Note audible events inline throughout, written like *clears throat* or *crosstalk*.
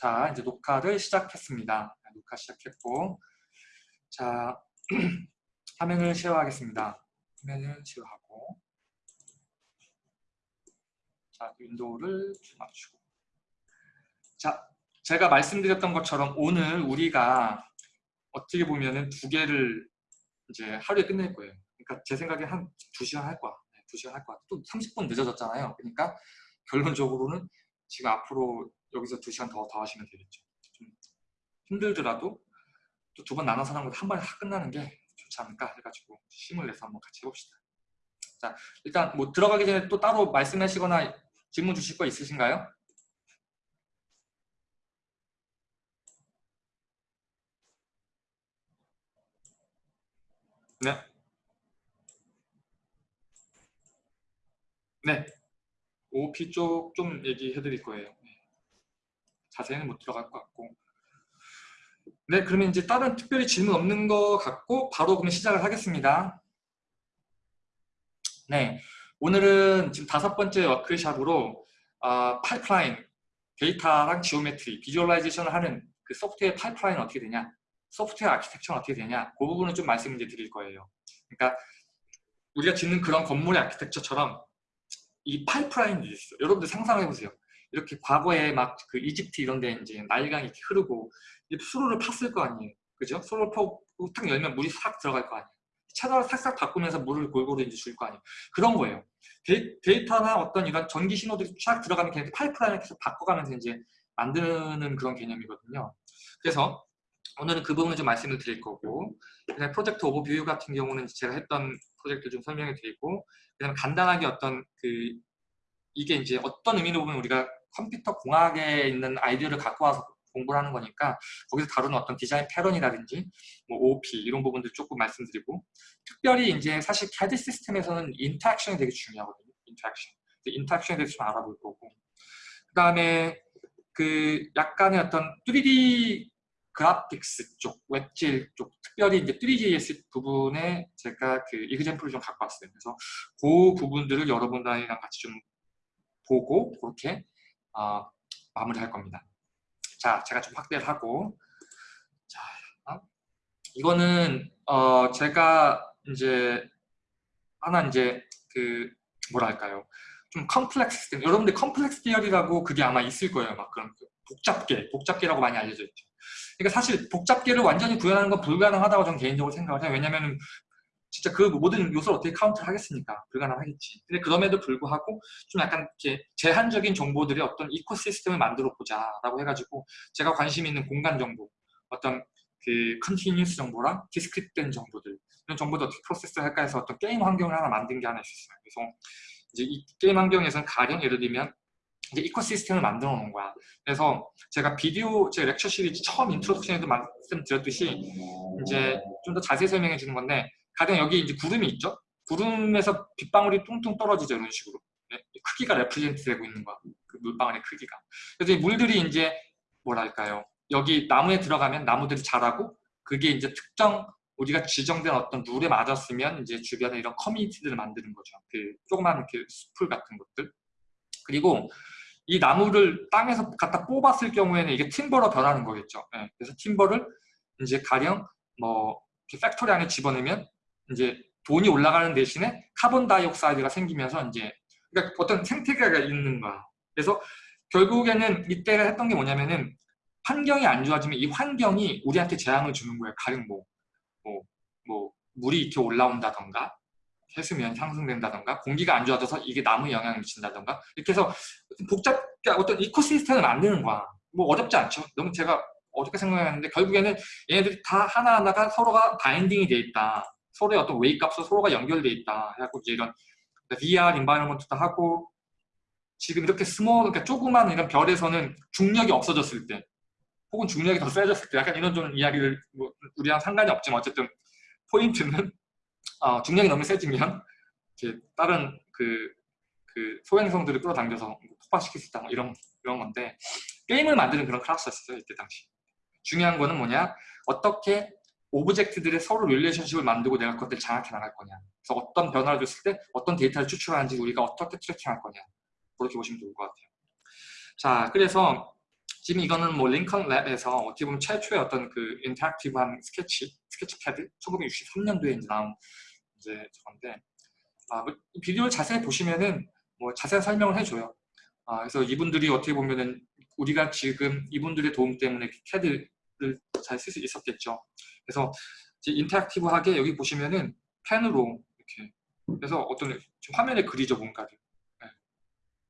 자, 이제 녹화를 시작했습니다. 녹화 시작했고, 자, *clears throat* 화면을 share하겠습니다. 화면을 쉐어하고, 자, 윈도우를 맞추고. 자, 제가 말씀드렸던 것처럼 오늘 우리가 어떻게 보면은 두 개를 이제 하루에 끝낼 거예요. 그러니까 제 생각에 한 두 시간 할 거야. 네, 두 시간 할 거야. 또 30분 늦어졌잖아요. 그러니까 결론적으로는 지금 앞으로 여기서 두 시간 더, 더 하시면 되겠죠. 좀 힘들더라도 또 두 번 나눠서 하는 것한 번에 다 끝나는 게 좋지 않을까 해가지고 힘을 내서 한번 같이 해봅시다. 자, 일단 뭐 들어가기 전에 또 따로 말씀하시거나 질문 주실 거 있으신가요? 네. 네. OOP 쪽 좀 얘기해 드릴 거예요. 네. 자세히는 못 들어갈 것 같고. 네, 그러면 이제 다른 특별히 질문 없는 것 같고 바로 그러면 시작을 하겠습니다. 네, 오늘은 지금 다섯 번째 워크샵으로 어, 파이프라인, 데이터랑 geometry, visualization을 하는 그 소프트웨어 파이프라인은 어떻게 되냐 소프트웨어 architecture는 어떻게 되냐 그 부분을 좀 말씀을 드릴 거예요. 그러니까 우리가 짓는 그런 건물의 아키텍처처럼 이 파이프라인이 있어요. 여러분들 상상해 보세요. 이렇게 과거에 막 그 이집트 이런 데 이제 나일강이 이렇게 흐르고 수로를 팠을 거 아니에요. 그죠? 수로를 파고 탁 열면 물이 싹 들어갈 거 아니에요. 채널을 싹싹 바꾸면서 물을 골고루 이제 줄 거 아니에요. 그런 거예요. 데이터나 어떤 이런 전기 신호들이 쫙 들어가면 걔네 파이프라인을 계속 바꿔가면서 이제 만드는 그런 개념이거든요. 그래서 오늘은 그 부분을 좀 말씀을 드릴 거고 그다음에 프로젝트 오버뷰 같은 경우는 제가 했던 프로젝트 좀 설명해 드리고 그다음에 간단하게 어떤 그 이게 이제 어떤 의미로 보면 우리가 컴퓨터 공학에 있는 아이디어를 갖고 와서 공부를 하는 거니까 거기서 다루는 어떤 design pattern이라든지 뭐 OOP 이런 부분들 조금 말씀드리고 특별히 이제 사실 CAD 시스템에서는 interaction이 되게 중요하거든요. interaction. Interaction에 대해서 좀 알아볼 거고 그 다음에 그 약간의 어떤 3D 그래픽스 쪽, 웹질 쪽, 특별히 이제 3GS 부분에 제가 그 이그젠플을 좀 갖고 왔어요. 그래서 그 부분들을 여러분들이랑 같이 좀 보고 그렇게 어, 마무리할 겁니다. 자, 제가 좀 확대를 하고 자, 어? 이거는 어, 제가 이제 하나 이제 그 뭐랄까요? 좀 컴플렉스 여러분들 complex theory라고 그게 아마 있을 거예요. 막 그런 복잡계, 복잡계라고 많이 알려져 있죠. 그러니까 사실 복잡계를 완전히 구현하는 건 불가능하다고 저는 개인적으로 생각을 해요. 왜냐면 진짜 그 모든 요소를 어떻게 카운트를 하겠습니까? 불가능하겠지. 근데 그럼에도 불구하고 좀 약간 이렇게 제한적인 정보들의 어떤 ecosystem을 만들어 보자라고 해가지고 제가 관심 있는 공간 정보, 어떤 그 continuous 정보랑 discrete된 정보들 이런 정보도 어떻게 process 할까 해서 어떤 게임 환경을 하나 만든 게 하나 있었어요. 그래서 이제 이 게임 환경에서는 가령 예를 들면 이제 ecosystem을 만들어 놓은 거야. 그래서 제가 비디오 제 lecture series 처음 introduction에도 말씀드렸듯이 이제 좀 더 자세히 설명해 주는 건데 가령 여기 이제 구름이 있죠. 구름에서 빗방울이 뚝뚝 떨어지죠. 이런 식으로. 네? 크기가 represent 되고 있는 거야. 그 물방울의 크기가. 그래서 이 물들이 이제 뭐랄까요. 여기 나무에 들어가면 나무들이 자라고 그게 이제 특정 우리가 지정된 어떤 룰에 맞았으면 이제 주변에 이런 커뮤니티들을 만드는 거죠. 그 조그만 그 숲을 같은 것들. 그리고 이 나무를 땅에서 갖다 뽑았을 경우에는 이게 timber로 변하는 거겠죠. 네. 그래서 timber를 이제 가령 뭐 factory 안에 집어넣으면 이제 돈이 올라가는 대신에 carbon dioxide가 생기면서 이제 그러니까 어떤 생태계가 있는 거야. 그래서 결국에는 이때가 했던 게 뭐냐면은 환경이 안 좋아지면 이 환경이 우리한테 재앙을 주는 거예요. 가령 뭐, 뭐, 뭐 물이 이렇게 올라온다던가 해수면 상승된다던가 공기가 안 좋아져서 이게 나무에 영향을 미친다던가 이렇게 해서 복잡 그러니까 어떤 ecosystem을 만드는 거야 뭐 어렵지 않죠 너무 제가 어렵게 생각했는데 결국에는 얘네들이 다 하나하나가 서로가 binding이 돼 있다 서로의 어떤 웨이 값으로 서로가 연결돼 있다. 해갖고 이제 이런 VR environment도 하고 지금 이렇게 small 그러니까 조그만 이런 별에서는 중력이 없어졌을 때 혹은 중력이 더 세졌을 때 약간 이런 좀 이야기를 뭐 우리랑 상관이 없지만 어쨌든 포인트는 *laughs* 어, 중력이 너무 세지면 이제 다른 그, 그 소행성들을 끌어당겨서 폭발시킬 수 있다. 뭐 이런 이런 건데 게임을 만드는 그런 클래스였어요 이때 당시. 중요한 거는 뭐냐? 어떻게 object들의 서로 relationship을 만들고 내가 그것들을 장악해 나갈 거냐. 그래서 어떤 변화를 줬을 때 어떤 데이터를 추출하는지 우리가 어떻게 tracking할 거냐. 그렇게 보시면 좋을 것 같아요. 자 그래서 지금 이거는 뭐 링컨 랩에서 어떻게 보면 최초의 어떤 그 interactive한 스케치, 스케치 패드 1963년도에 이제 나온 이제 저건데 아, 뭐 비디오를 자세히 보시면은 뭐 자세한 설명을 해줘요. 아, 그래서 이분들이 어떻게 보면은 우리가 지금 이분들의 도움 때문에 캐드 를 잘 쓸 수 있었겠죠. 그래서 이제 interactive하게 여기 보시면은 펜으로 이렇게 그래서 어떤 화면에 그리죠 뭔가를. 네.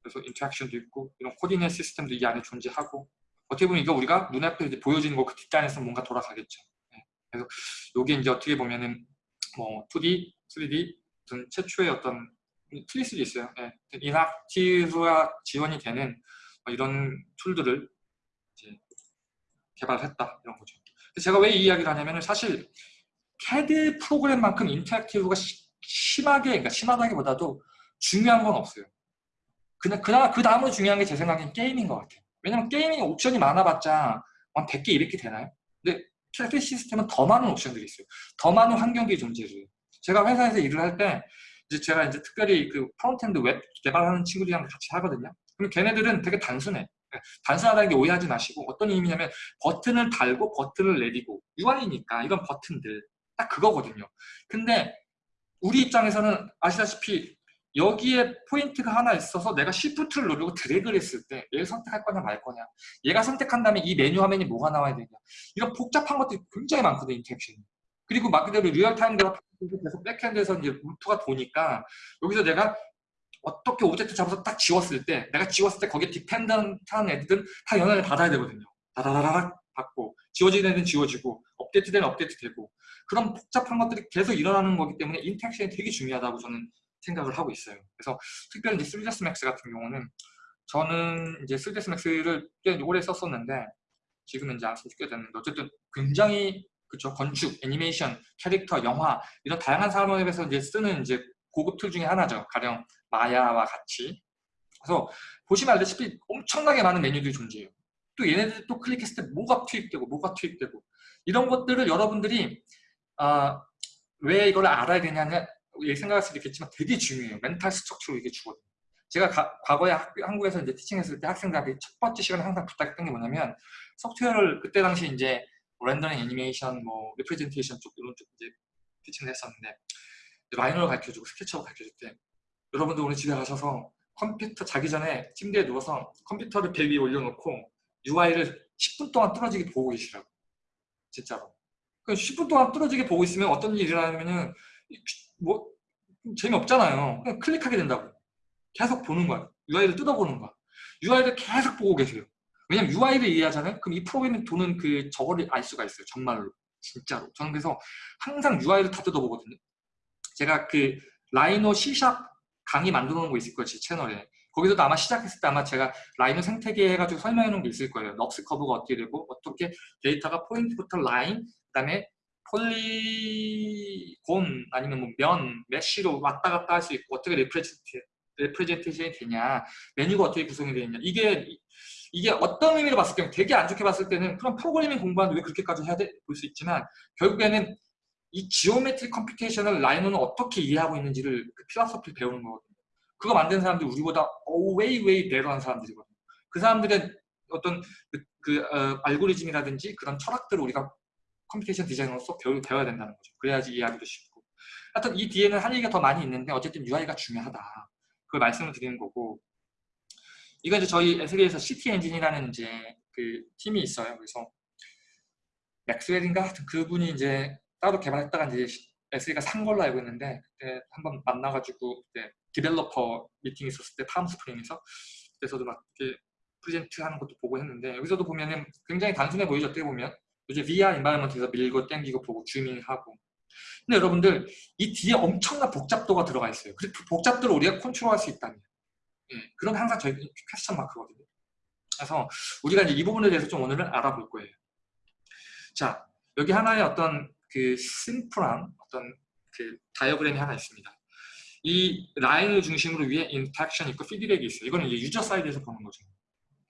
그래서 interaction도 있고 이런 coordinate 시스템도 이 안에 존재하고 어떻게 보면 이거 우리가 눈앞에 이제 보여지는 거그 뒷단에서 뭔가 돌아가겠죠. 네. 그래서 이게 이제 어떻게 보면은 뭐 2D, 3D 어떤 최초의 어떤 수도 있어요. 네. interactive가 지원이 되는 뭐 이런 툴들을 개발했다 이런 거죠. 제가 왜 이 이야기를 하냐면은 사실 CAD 프로그램만큼 interactive가 시, 심하게, 그러니까 심하다기보다도 중요한 건 없어요. 그냥 그나마 그 다음으로 중요한 게 제 생각엔 게임인 것 같아요. 왜냐면 gaming 옵션이 많아봤자 한 100개, 200개 되나요? 근데 CAD 시스템은 더 많은 옵션들이 있어요. 더 많은 환경들이 존재해요. 제가 회사에서 일을 할 때 이제 제가 이제 특별히 그 front-end 웹 개발하는 친구들이랑 같이 하거든요. 그럼 걔네들은 되게 단순해. 예, 단순하다는 게 오해하지 마시고 어떤 의미냐면 버튼을 달고 버튼을 내리고 UI니까 이건 버튼들 딱 그거거든요. 근데 우리 입장에서는 아시다시피 여기에 포인트가 하나 있어서 내가 시프트를 누르고 드래그를 했을 때 얘를 선택할 거냐 말 거냐 얘가 선택한 다음에 이 메뉴 화면이 뭐가 나와야 되냐 이런 복잡한 것들이 굉장히 많거든요 interaction이 그리고 말 그대로 real-time 데이터가 계속 backend에서 이제 루프가 도니까 여기서 내가 어떻게 object 잡아서 딱 지웠을 때 내가 지웠을 때 거기에 dependent한 애들은 다 영향을 받아야 되거든요 다다다닥 받고 지워지는 애들은 지워지고 업데이트되는 업데이트 되고 그런 복잡한 것들이 계속 일어나는 거기 때문에 interaction이 되게 중요하다고 저는 생각을 하고 있어요. 그래서 특별히 이제 3ds max 같은 경우는 저는 이제 3ds max를 꽤 오래 썼었는데 지금은 이제 안 쓰게 됐는데 어쨌든 굉장히 그쵸 건축, 애니메이션, 캐릭터, 영화 이런 다양한 산업에서 이제 쓰는 이제 고급 툴 중에 하나죠. 가령 마야와 같이. 그래서 보시면 알다시피 엄청나게 많은 메뉴들이 존재해요. 또 얘네들 또 클릭했을 때 뭐가 투입되고 뭐가 투입되고 이런 것들을 여러분들이 아, 왜 이걸 알아야 되냐는 생각할 수도 있겠지만 되게 중요해요. mental structure로 이게 주거든요. 제가 가, 과거에 학, 한국에서 이제 teaching했을 때 학생들한테 첫 번째 시간에 항상 부탁했던 게 뭐냐면 소프트웨어를 그때 당시 이제 렌더링 애니메이션, 뭐 representation 쪽 이런 쪽 이제 티칭을 했었는데 라이너를 가르쳐주고 스케치업 가르쳐줄 때 여러분들 오늘 집에 가셔서 컴퓨터 자기 전에 침대에 누워서 컴퓨터를 배 위에 올려놓고 UI를 10분 동안 뚫어지게 보고 계시라고 진짜로 10분 동안 뚫어지게 보고 있으면 어떤 일이 일어나냐면은 뭐 재미없잖아요. 그냥 클릭하게 된다고. 계속 보는 거야. UI를 뜯어보는 거야. UI를 계속 보고 계세요. 왜냐면 UI를 이해하잖아요. 그럼 이 프로그램이 도는 그 저거를 알 수가 있어요. 정말로. 진짜로. 저는 그래서 항상 UI를 다 뜯어보거든요. 제가 그 라이노 C샵 강의 만들어 놓은 거 있을 거예요. 제 채널에. 거기서도 아마 시작했을 때 아마 제가 라이노 생태계 해가지고 설명해 놓은 게 있을 거예요. NURBS 커브가 어떻게 되고 어떻게 데이터가 포인트부터 라인, 그 다음에 폴리곤 아니면 뭐 면, 메쉬로 왔다 갔다 할 수 있고 어떻게 represent, representation이 되냐 메뉴가 어떻게 구성이 되느냐 이게 이게 어떤 의미로 봤을 때 되게 안 좋게 봤을 때는 그럼 프로그래밍 공부하는데 왜 그렇게까지 해야 돼? 볼 수 있지만 결국에는 이 geometry computation을 라이노는 어떻게 이해하고 있는지를 그 philosophy를 배우는 거거든요. 그거 만든 사람들이 우리보다 way way better한 사람들이거든요. 그 사람들의 어떤 그, 그 어, 알고리즘이라든지 그런 철학들을 우리가 computation 디자이너로서 배우, 배워야 된다는 거죠. 그래야지 이해하기도 쉽고. 하여튼 이 뒤에는 할 얘기가 더 많이 있는데 어쨌든 UI가 중요하다. 그걸 말씀을 드리는 거고 이거 이제 저희 Esri에서 CityEngine이라는 이제 그 팀이 있어요. 그래서 맥스웰인가 하여튼 그분이 이제 따로 개발했다가 이제 Esri가 산 걸로 알고 있는데 그때 한번 만나가지고 그때 developer 미팅 있었을 때 팜스프링에서 그래서도 막 이렇게 present 하는 것도 보고 했는데 여기서도 보면은 굉장히 단순해 보이죠 어떻게 보면 이제 VR environment에서 밀고 땡기고 보고 zooming하고 근데 여러분들 이 뒤에 엄청난 복잡도가 들어가 있어요. 그 복잡도를 우리가 컨트롤할 수 있다면 예, 그럼 항상 저희 question mark거든요. 그래서 우리가 이제 이 부분에 대해서 좀 오늘은 알아볼 거예요. 자 여기 하나의 어떤 그 심플한 어떤 그 다이어그램이 하나 있습니다. 이 라인을 중심으로 위에 interaction 있고 피드백이 있어요. 이거는 이제 user side에서 보는 거죠.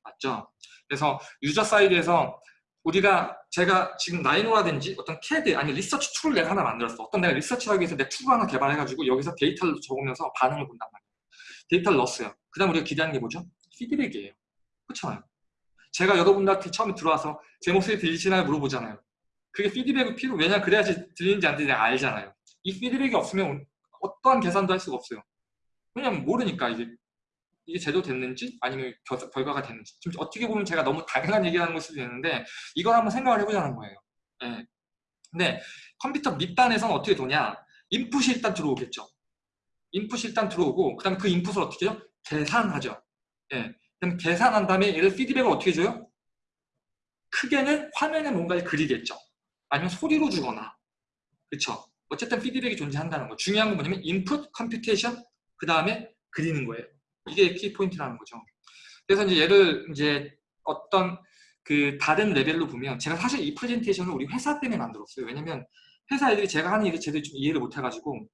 맞죠? 그래서 user side에서 우리가 제가 지금 라이노라든지 어떤 캐드 아니 리서치 툴을 내가 하나 만들었어. 어떤 내가 리서치하기 위해서 내 툴을 하나 개발해가지고 여기서 데이터를 적으면서 반응을 본단 말이에요. 데이터를 넣었어요. 그 다음 우리가 기대하는 게 뭐죠? 피드백이에요. 그렇잖아요. 제가 여러분들한테 처음에 들어와서 제 목소리 들리시나요? 물어보잖아요. 그게 피드백이 필요, 왜냐 그래야지 들리는지 안 들리는지 알잖아요. 이 피드백이 없으면 어떠한 계산도 할 수가 없어요. 왜냐면 모르니까 이게 이게 제대로 됐는지 아니면 결과가 됐는지 지금 어떻게 보면 제가 너무 당연한 얘기하는 걸 수도 있는데 이걸 한번 생각을 해보자는 거예요. 네. 근데 컴퓨터 밑단에서는 어떻게 도냐 인풋이 일단 들어오겠죠. 인풋이 일단 들어오고 그 다음에 그 인풋을 어떻게 해요? 계산하죠. 예. 그럼 계산한 다음에 얘를 피드백을 어떻게 줘요? 크게는 화면에 뭔가를 그리겠죠. 아니면 소리로 주거나 그렇죠. 어쨌든 피드백이 존재한다는 거. 중요한 건 뭐냐면 인풋, computation, 그 다음에 그리는 거예요. 이게 키포인트라는 거죠. 그래서 이제 얘를 이제 어떤 그 다른 레벨로 보면 제가 사실 이 프레젠테이션을 우리 회사 때문에 만들었어요. 왜냐면 회사 애들이 제가 하는 일을 제대로 좀 이해를 못 해가지고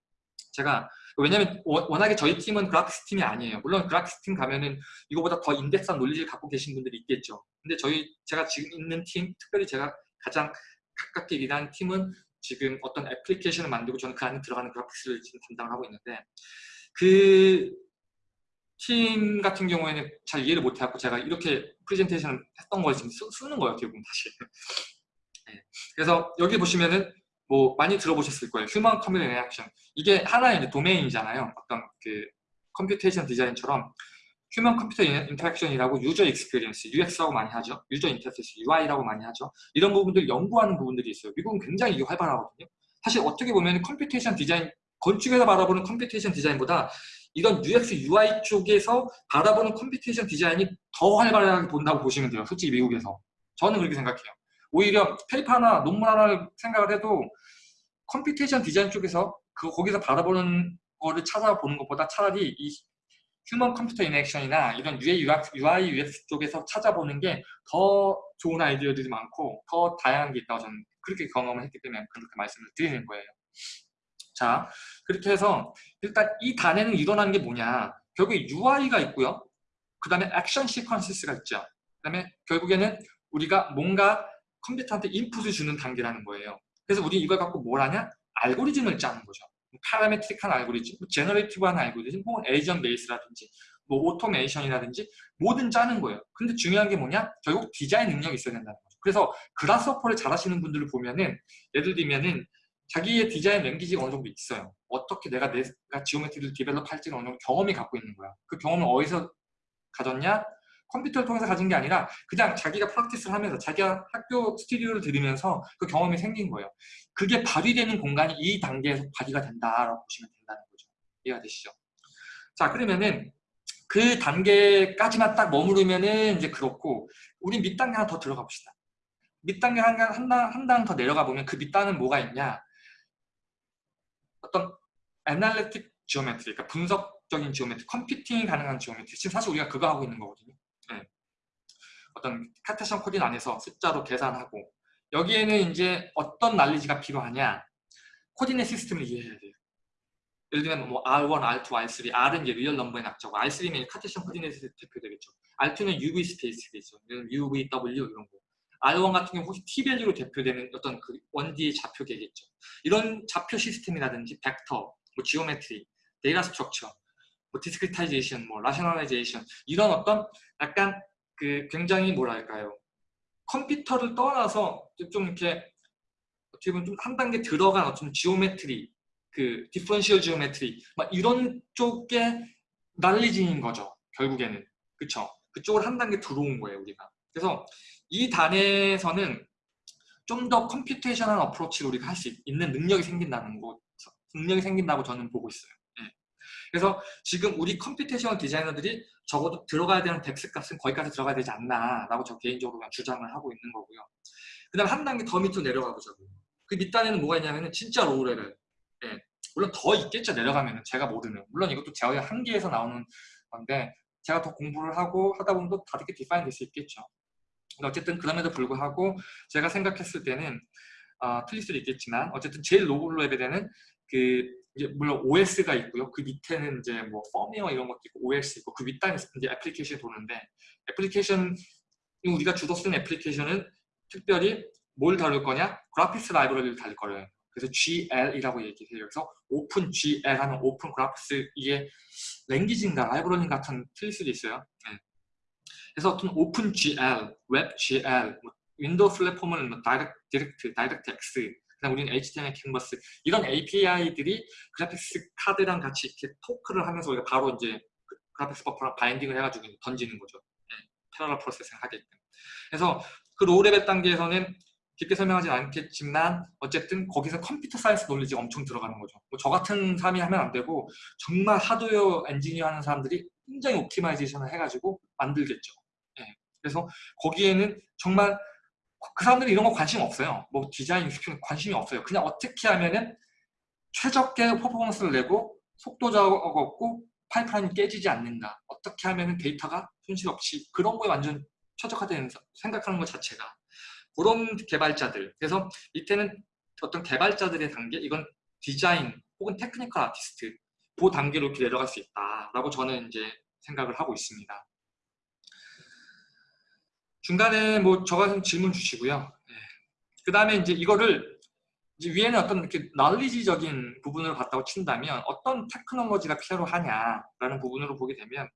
제가 왜냐면 워낙에 저희 팀은 graphics 팀이 아니에요. 물론 graphics 팀 가면은 이거보다 더 인덱스한 논리를 갖고 계신 분들이 있겠죠. 근데 저희 제가 지금 있는 팀, 특별히 제가 가장 가깝게 일하는 팀은 지금 어떤 애플리케이션을 만들고 저는 그 안에 들어가는 graphics를 지금 담당을 하고 있는데 그 팀 같은 경우에는 잘 이해를 못 해갖고 제가 이렇게 프레젠테이션을 했던 걸 지금 쓰, 는 거예요, 결국은 다시. 네. 그래서 여기 보시면은 뭐 많이 들어보셨을 거예요. human computer interaction. 이게 하나의 도메인이잖아요. 어떤 그 computation design처럼 human computer interaction이라고 user experience, UX라고 많이 하죠. user interface, UI라고 많이 하죠. 이런 부분들 연구하는 부분들이 있어요. 미국은 굉장히 이게 활발하거든요. 사실 어떻게 보면 computation design, 건축에서 바라보는 computation design보다 이런 UX, UI 쪽에서 바라보는 computation design이 더 활발하게 본다고 보시면 돼요. 솔직히 미국에서. 저는 그렇게 생각해요. 오히려 페이퍼 하나, 논문 하나를 생각을 해도 computation design 쪽에서 그 거기서 바라보는 거를 찾아보는 것보다 차라리 이 human computer interaction이나 이런 UI, UI, UX 쪽에서 찾아보는 게 더 좋은 아이디어들이 많고 더 다양한 게 있다고 저는 그렇게 경험을 했기 때문에 그렇게 말씀을 드리는 거예요. 자, 그렇게 해서 일단 이 단에는 일어나는 게 뭐냐 결국에 UI가 있고요. 그 다음에 액션 시퀀스가 있죠. 그 다음에 결국에는 우리가 뭔가 컴퓨터한테 인풋을 주는 단계라는 거예요. 그래서 우리 이걸 갖고 뭘 하냐? 알고리즘을 짜는 거죠. parametric한 알고리즘, 뭐 generative한 알고리즘, 뭐 agent base라든지 뭐 오토메이션이라든지 뭐든 짜는 거예요. 근데 중요한 게 뭐냐? 결국 디자인 능력이 있어야 된다는 거죠. 그래서 Grasshopper를 잘 하시는 분들을 보면은 예를 들면은 자기의 design language가 어느 정도 있어요. 어떻게 내가 내가 geometry를 develop 할지를 어느 정도 경험이 갖고 있는 거야. 그 경험을 어디서 가졌냐? 컴퓨터를 통해서 가진 게 아니라 그냥 자기가 practice를 하면서 자기가 학교 스튜디오를 들으면서 그 경험이 생긴 거예요. 그게 발휘되는 공간이 이 단계에서 발휘가 된다라고 보시면 된다는 거죠. 이해가 되시죠? 자 그러면은 그 단계까지만 딱 머무르면은 이제 그렇고 우리 밑단계 하나 더 들어가 봅시다. 밑단계 한, 한, 한단더 내려가 보면 그 밑단은 뭐가 있냐 어떤 analytic geometry, 그러니까 분석적인 geometry, 컴퓨팅이 가능한 geometry 지금 사실 우리가 그거 하고 있는 거거든요. 네. 어떤 Cartesian coordinate 안에서 숫자로 계산하고 여기에는 이제 어떤 knowledge가 필요하냐 coordinate system을 이해해야 돼요. 예를 들면 뭐 R1, R2, R3, R은 이제 real number의 약자고 R3면 Cartesian coordinate 대표되겠죠. R2는 UV space가 있죠. UV, W 이런 거. R1 같은 경우 혹시 T-value로 대표되는 어떤 그 1D의 좌표계겠죠. 이런 좌표 시스템이라든지 벡터, 뭐 geometry, data structure, 뭐 discretization, 뭐 rationalization 이런 어떤 약간 그 굉장히 뭐랄까요? 컴퓨터를 떠나서 좀 이렇게 어떻게 보면 좀 한 단계 들어간 어떤 geometry 그 differential geometry 막 이런 쪽에 난리지인 거죠 결국에는. 그쵸? 그쪽을 한 단계 들어온 거예요 우리가. 그래서 이 단에서는 좀 더 computation한 approach를 우리가 할 수 있는 능력이 생긴다는 거 능력이 생긴다고 저는 보고 있어요 그래서 지금 우리 computation designer들이 적어도 들어가야 되는 덱스 값은 거기까지 들어가야 되지 않나 라고 저 개인적으로 주장을 하고 있는 거고요. 그 다음 한 단계 더 밑으로 내려가 보자고요. 그 밑단에는 뭐가 있냐면 진짜 low level. 예. 물론 더 있겠죠 내려가면 제가 모르는. 물론 이것도 제어의 한계에서 나오는 건데 제가 더 공부를 하고 하다 보면 또 다르게 define 될 수 있겠죠. 근데 어쨌든 그럼에도 불구하고 제가 생각했을 때는 어, 틀릴 수도 있겠지만 어쨌든 제일 low level에는 그 이제 물론 OS가 있고요. 그 밑에는 이제 뭐 펌웨어 이런 것도 있고 OS 있고 그 윗단에 이제 애플리케이션이 도는데 애플리케이션 우리가 주로 쓰는 애플리케이션은 특별히 뭘 다룰 거냐? graphics library를 다룰 거예요. 그래서 GL이라고 얘기해요. 그래서 OpenGL 하는 open graphics 이게 language인가 library 같은 틀릴 수도 있어요. 네. 그래서 어떤 OpenGL, WebGL, 뭐 Windows 플랫폼은 뭐 Direct, DirectX, 그다음 우리는 HTML, Canvas 이런 API들이 graphics card랑 같이 이렇게 talk를 하면서 우리가 바로 이제 그 graphics buffer랑 binding을 해가지고 던지는 거죠. 네, parallel processing을 하게끔. 그래서 그 low level 단계에서는 깊게 설명하진 않겠지만 어쨌든 거기서 computer science knowledge가 엄청 들어가는 거죠. 뭐 저 같은 사람이 하면 안 되고 정말 하드웨어 엔지니어 하는 사람들이 굉장히 optimization을 해가지고 만들겠죠. 네. 그래서 거기에는 정말 그 사람들이 이런 거 관심 없어요. 뭐 디자인 익스큐 관심이 없어요. 그냥 어떻게 하면은 최적의 퍼포먼스를 내고 속도 적었고 파이프라인이 깨지지 않는다. 어떻게 하면은 데이터가 손실 없이 그런 거에 완전 최적화된 생각하는 것 자체가 그런 개발자들 그래서 밑에는 어떤 개발자들의 단계 이건 디자인 혹은 technical artist 그 단계로 이렇게 내려갈 수 있다라고 저는 이제 생각을 하고 있습니다. 중간에 뭐 저가 질문 주시고요. 네. 그 다음에 이제 이거를 이제 위에는 어떤 이렇게 knowledge적인 부분을 봤다고 친다면 어떤 테크놀로지가 필요하냐라는 부분으로 보게 되면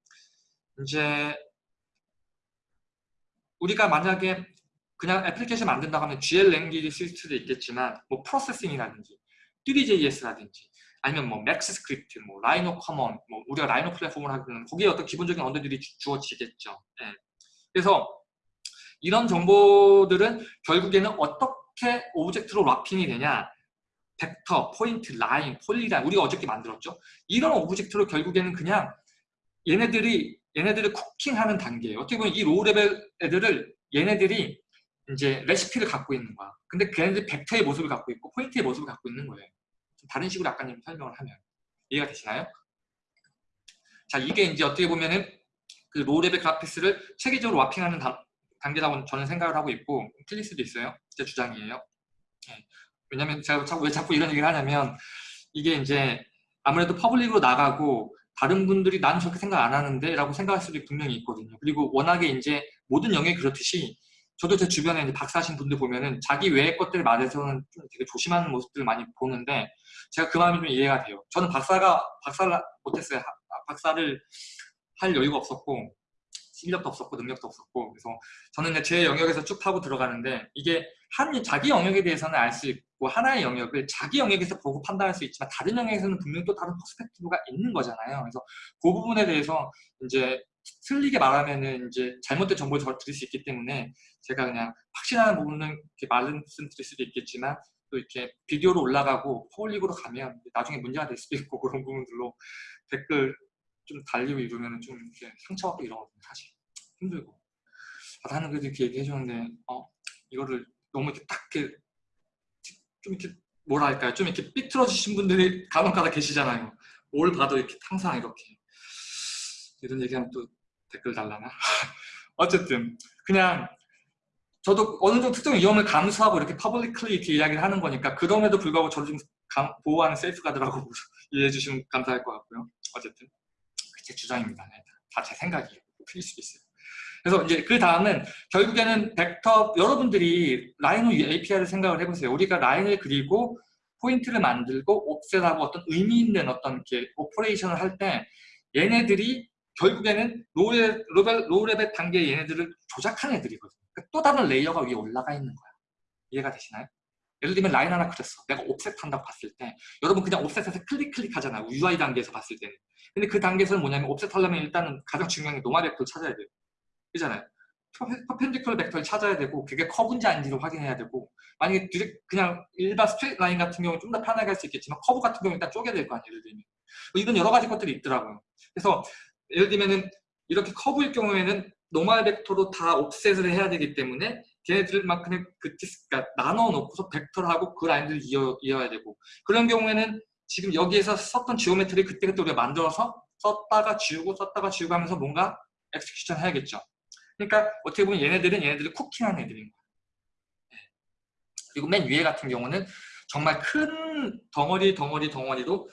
이제 우리가 만약에 그냥 애플리케이션 만든다고 하면 GL language 쓸 수도 있겠지만 뭐 프로세싱이라든지 Three.js라든지 아니면 뭐 MaxScript, 뭐 RhinoCommon, 뭐 우리가 라이노 플랫폼을 하면 거기에 어떤 기본적인 언어들이 주어지겠죠. 네. 그래서 이런 정보들은 결국에는 어떻게 object로 wrapping이 되냐 벡터, 포인트, 라인, polyline 우리가 어저께 만들었죠. 이런 object로 결국에는 그냥 얘네들이 얘네들을 cooking하는 단계예요. 어떻게 보면 이 low level 애들을 얘네들이 이제 레시피를 갖고 있는 거야. 근데 걔네들이 벡터의 모습을 갖고 있고 포인트의 모습을 갖고 있는 거예요. 다른 식으로 아까님 설명을 하면 이해가 되시나요? 자 이게 이제 어떻게 보면은 그 low level 그래픽스를 체계적으로 wrapping하는 단계라고 저는 생각을 하고 있고 틀릴 수도 있어요. 제 주장이에요. 네. 왜냐면 제가 자꾸 왜 자꾸 이런 얘기를 하냐면 이게 이제 아무래도 public으로 나가고 다른 분들이 나는 저렇게 생각 안 하는데 라고 생각할 수도 분명히 있거든요. 그리고 워낙에 이제 모든 영역이 그렇듯이 저도 제 주변에 이제 박사하신 분들 보면은 자기 외의 것들 말에서는 좀 되게 조심하는 모습들을 많이 보는데 제가 그 마음이 좀 이해가 돼요. 저는 박사가 박사를 못했어요. 박사를 할 여유가 없었고 실력도 없었고 능력도 없었고 그래서 저는 제 영역에서 쭉 파고 들어가는데 이게 한 자기 영역에 대해서는 알 수 있고 하나의 영역을 자기 영역에서 보고 판단할 수 있지만 다른 영역에서는 분명히 또 다른 perspective가 있는 거잖아요. 그래서 그 부분에 대해서 이제 틀리게 말하면은 이제 잘못된 정보를 드릴 수 있기 때문에 제가 그냥 확신하는 부분은 이렇게 말씀드릴 수도 있겠지만 또 이렇게 비디오로 올라가고 public으로 가면 나중에 문제가 될 수도 있고 그런 부분들로 댓글 좀 달리고 이러면 좀 이렇게 상처받고 이러거든요 사실. 힘들고. 아, 나는 그래도 이렇게 얘기해 주는데 어 이거를 너무 이렇게 딱 이렇게 좀 이렇게 뭐랄까요? 좀 이렇게 삐뚤어지신 분들이 간혹가다 계시잖아요. 뭘 봐도 이렇게 항상 이렇게. 이런 얘기하면 또 댓글 달라나? *laughs* 어쨌든 그냥 저도 어느 정도 특정 위험을 감수하고 이렇게 publicly 이렇게 이야기를 하는 거니까 그럼에도 불구하고 저를 좀 보호하는 safeguard라고 *laughs* 이해해 주시면 감사할 것 같고요. 어쨌든 제 주장입니다. 네, 다 제 생각이에요. 틀릴 수도 있어요. 그래서 이제 그 다음은 결국에는 벡터 여러분들이 라이노 API를 생각을 해보세요. 우리가 라인을 그리고 포인트를 만들고 offset하고 어떤 의미 있는 어떤 이렇게 operation을 할 때 얘네들이 결국에는 low level, low level 단계 얘네들을 조작한 애들이거든요. 그러니까 또 다른 layer가 위에 올라가 있는 거야. 이해가 되시나요? 예를 들면 라인 하나 그렸어. 내가 offset 한다고 봤을 때 여러분 그냥 옵셋에서 클릭 클릭 하잖아요. UI 단계에서 봤을 때는. 근데 그 단계에서는 뭐냐면 offset 하려면 일단은 가장 중요한 게 normal vector를 찾아야 돼요. 그잖아요. perpendicular vector를 찾아야 되고 그게 커브인지 아닌지를 확인해야 되고 만약에 그냥 일반 straight line 같은 경우는 좀 더 편하게 할 수 있겠지만 커브 같은 경우는 일단 쪼개야 될 거 아니에요. 예를 들면. 뭐 이런 여러 가지 것들이 있더라고요. 그래서 예를 들면은 이렇게 커브일 경우에는 normal vector로 다 offset을 해야 되기 때문에 그냥 그 dis, 그러니까 나눠 놓고서 벡터를 하고 그 라인들을 이어, 이어야 되고 그런 경우에는 지금 여기에서 썼던 geometry 그때그때 우리가 만들어서 썼다가 지우고 썼다가 지우고 하면서 뭔가 execution 해야겠죠. 그러니까 어떻게 보면 얘네들은 얘네들을 cooking하는 애들인 거예요. 네. 그리고 맨 위에 같은 경우는 정말 큰 덩어리 덩어리 덩어리로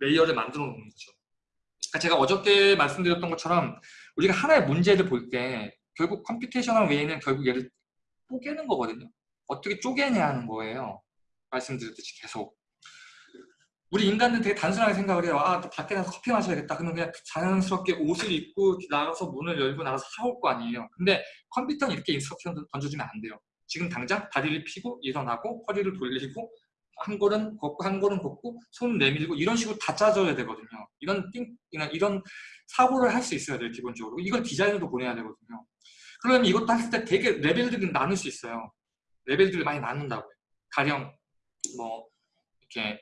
layer를 만들어 놓는 거죠. 그러니까 제가 어저께 말씀드렸던 것처럼 우리가 하나의 문제를 볼 때 결국 computational way는 결국 얘를 쪼개는 거거든요. 어떻게 쪼개냐 하는 거예요. 말씀드렸듯이 계속. 우리 인간은 되게 단순하게 생각을 해요. 아, 또 밖에 나가서 커피 마셔야겠다. 그러면 그냥 자연스럽게 옷을 입고 나가서 문을 열고 나가서 사올 거 아니에요. 근데 컴퓨터는 이렇게 instruction 던져주면 안 돼요. 지금 당장 다리를 펴고 일어나고 허리를 돌리고 한 걸음 걷고 한 걸음 걷고 손 내밀고 이런 식으로 다 짜줘야 되거든요. 이런 think, 이런 사고를 할 수 있어야 돼요. 기본적으로. 이걸 디자이너도 보내야 되거든요. 그러면 이것도 했을 때 되게 레벨들이 나눌 수 있어요. 레벨들을 많이 나눈다고요. 가령 뭐 이렇게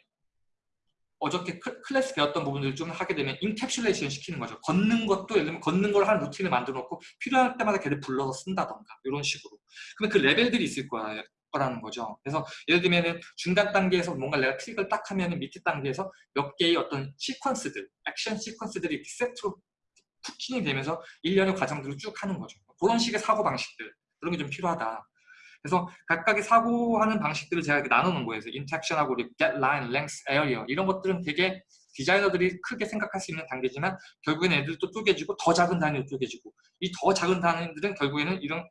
어저께 클래스 배웠던 부분들을 좀 하게 되면 encapsulation 시키는 거죠. 걷는 것도 예를 들면 걷는 걸 한 루틴을 만들어 놓고 필요할 때마다 걔를 불러서 쓴다던가 이런 식으로. 그러면 그 레벨들이 있을 거야, 거라는 거죠. 그래서 예를 들면 중간 단계에서 뭔가 내가 클릭을 딱 하면 밑에 단계에서 몇 개의 어떤 시퀀스들, 액션 시퀀스들이 세트로 cooking이 되면서 일련의 과정들을 쭉 하는 거죠. 그런 식의 사고 방식들 그런 게 좀 필요하다. 그래서 각각의 사고하는 방식들을 제가 이렇게 나눠놓은 거예요. 인텍션하고 get line, length, area 이런 것들은 되게 디자이너들이 크게 생각할 수 있는 단계지만 결국엔 애들도 쪼개지고 더 작은 단위로 쪼개지고 이 더 작은 단위들은 결국에는 이런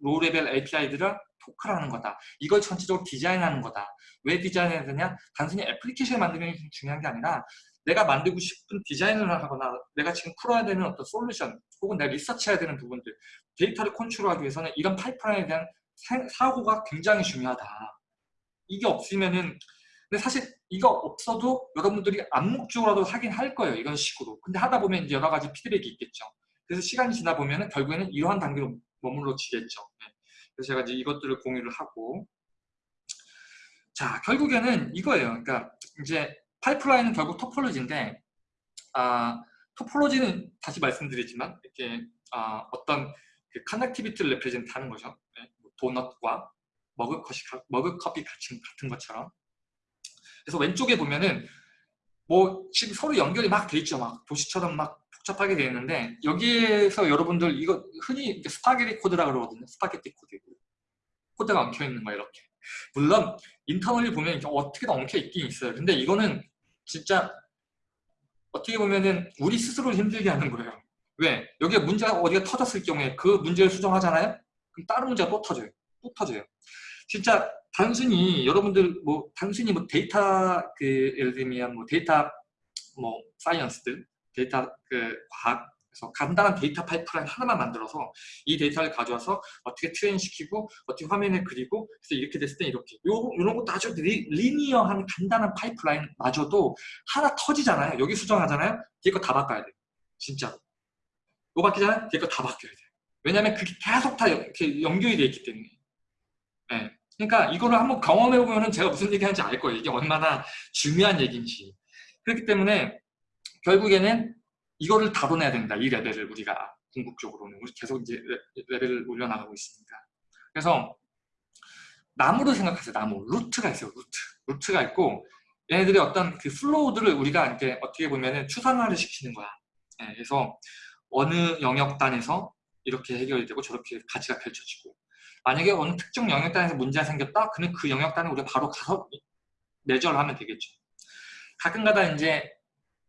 low level API들을 토크라는 거다. 이걸 전체적으로 디자인하는 거다. 왜 디자인해야 되냐? 단순히 애플리케이션을 만드는 게 중요한 게 아니라 내가 만들고 싶은 디자인을 하거나 내가 지금 풀어야 되는 어떤 솔루션 혹은 내가 리서치해야 되는 부분들 데이터를 컨트롤하기 위해서는 이런 파이프라인에 대한 사고가 굉장히 중요하다. 이게 없으면은 근데 사실 이거 없어도 여러분들이 암묵적으로도 하긴 할 거예요. 이런 식으로. 근데 하다 보면 이제 여러 가지 피드백이 있겠죠. 그래서 시간이 지나 보면은 결국에는 이러한 단계로 머물러지겠죠. 네. 그래서 제가 이제 이것들을 공유를 하고 자 결국에는 이거예요. 그러니까 이제 파이프라인은 결국 topology인데 아, topology는 다시 말씀드리지만 이렇게 아, 어떤 그 connectivity를 represent 하는 거죠. 네. 뭐 도넛과 머그컵이, 머그컵이 같은, 같은 것처럼 그래서 왼쪽에 보면은 뭐 지금 서로 연결이 막 돼 있죠. 막 도시처럼 막 복잡하게 되어 있는데 여기에서 여러분들 이거 흔히 스파게티 코드라 그러거든요. 스파게티 코드. 코드가 엉켜 있는 거 이렇게. 물론 internally 보면 어떻게든 엉켜 있긴 있어요. 근데 이거는 진짜 어떻게 보면은 우리 스스로 힘들게 하는 거예요. 왜? 여기에 문제가 어디가 터졌을 경우에 그 문제를 수정하잖아요? 그럼 다른 문제가 또 터져요. 또 터져요. 진짜 단순히 여러분들 뭐 단순히 뭐 데이터 그 예를 들면 뭐 데이터 뭐 science들 데이터 그 과학 그래서 간단한 데이터 파이프라인 하나만 만들어서 이 데이터를 가져와서 어떻게 train시키고 어떻게 화면에 그리고 그래서 이렇게 됐을 때 이렇게. 요, 이런 것도 아주 리, 리니어한 간단한 파이프라인 마저도 하나 터지잖아요. 여기 수정하잖아요. 뒤에 거 다 바꿔야 돼요. 진짜로. 요 바뀌잖아요. 뒤에 거 다 바뀌어야 돼요. 왜냐하면 그게 계속 다 이렇게 연결이 돼 있기 때문에. 네. 그러니까 이거를 한번 경험해 보면 제가 무슨 얘기 하는지 알 거예요. 이게 얼마나 중요한 얘기인지. 그렇기 때문에 결국에는 이거를 다뤄내야 된다. 이 레벨을 우리가 궁극적으로는 계속 이제 레벨을 올려나가고 있습니다. 그래서 나무를 생각하세요. 나무. 루트가 있어요. 루트. 루트가 있고 얘네들이 어떤 그 플로우들을 우리가 이렇게 어떻게 보면은 추상화를 시키는 거야. 네, 그래서 어느 영역단에서 이렇게 해결이 되고 저렇게 가치가 펼쳐지고 만약에 어느 특정 영역단에서 문제가 생겼다? 그러면 그 영역단에 우리가 바로 가서 매저를 하면 되겠죠. 가끔가다 이제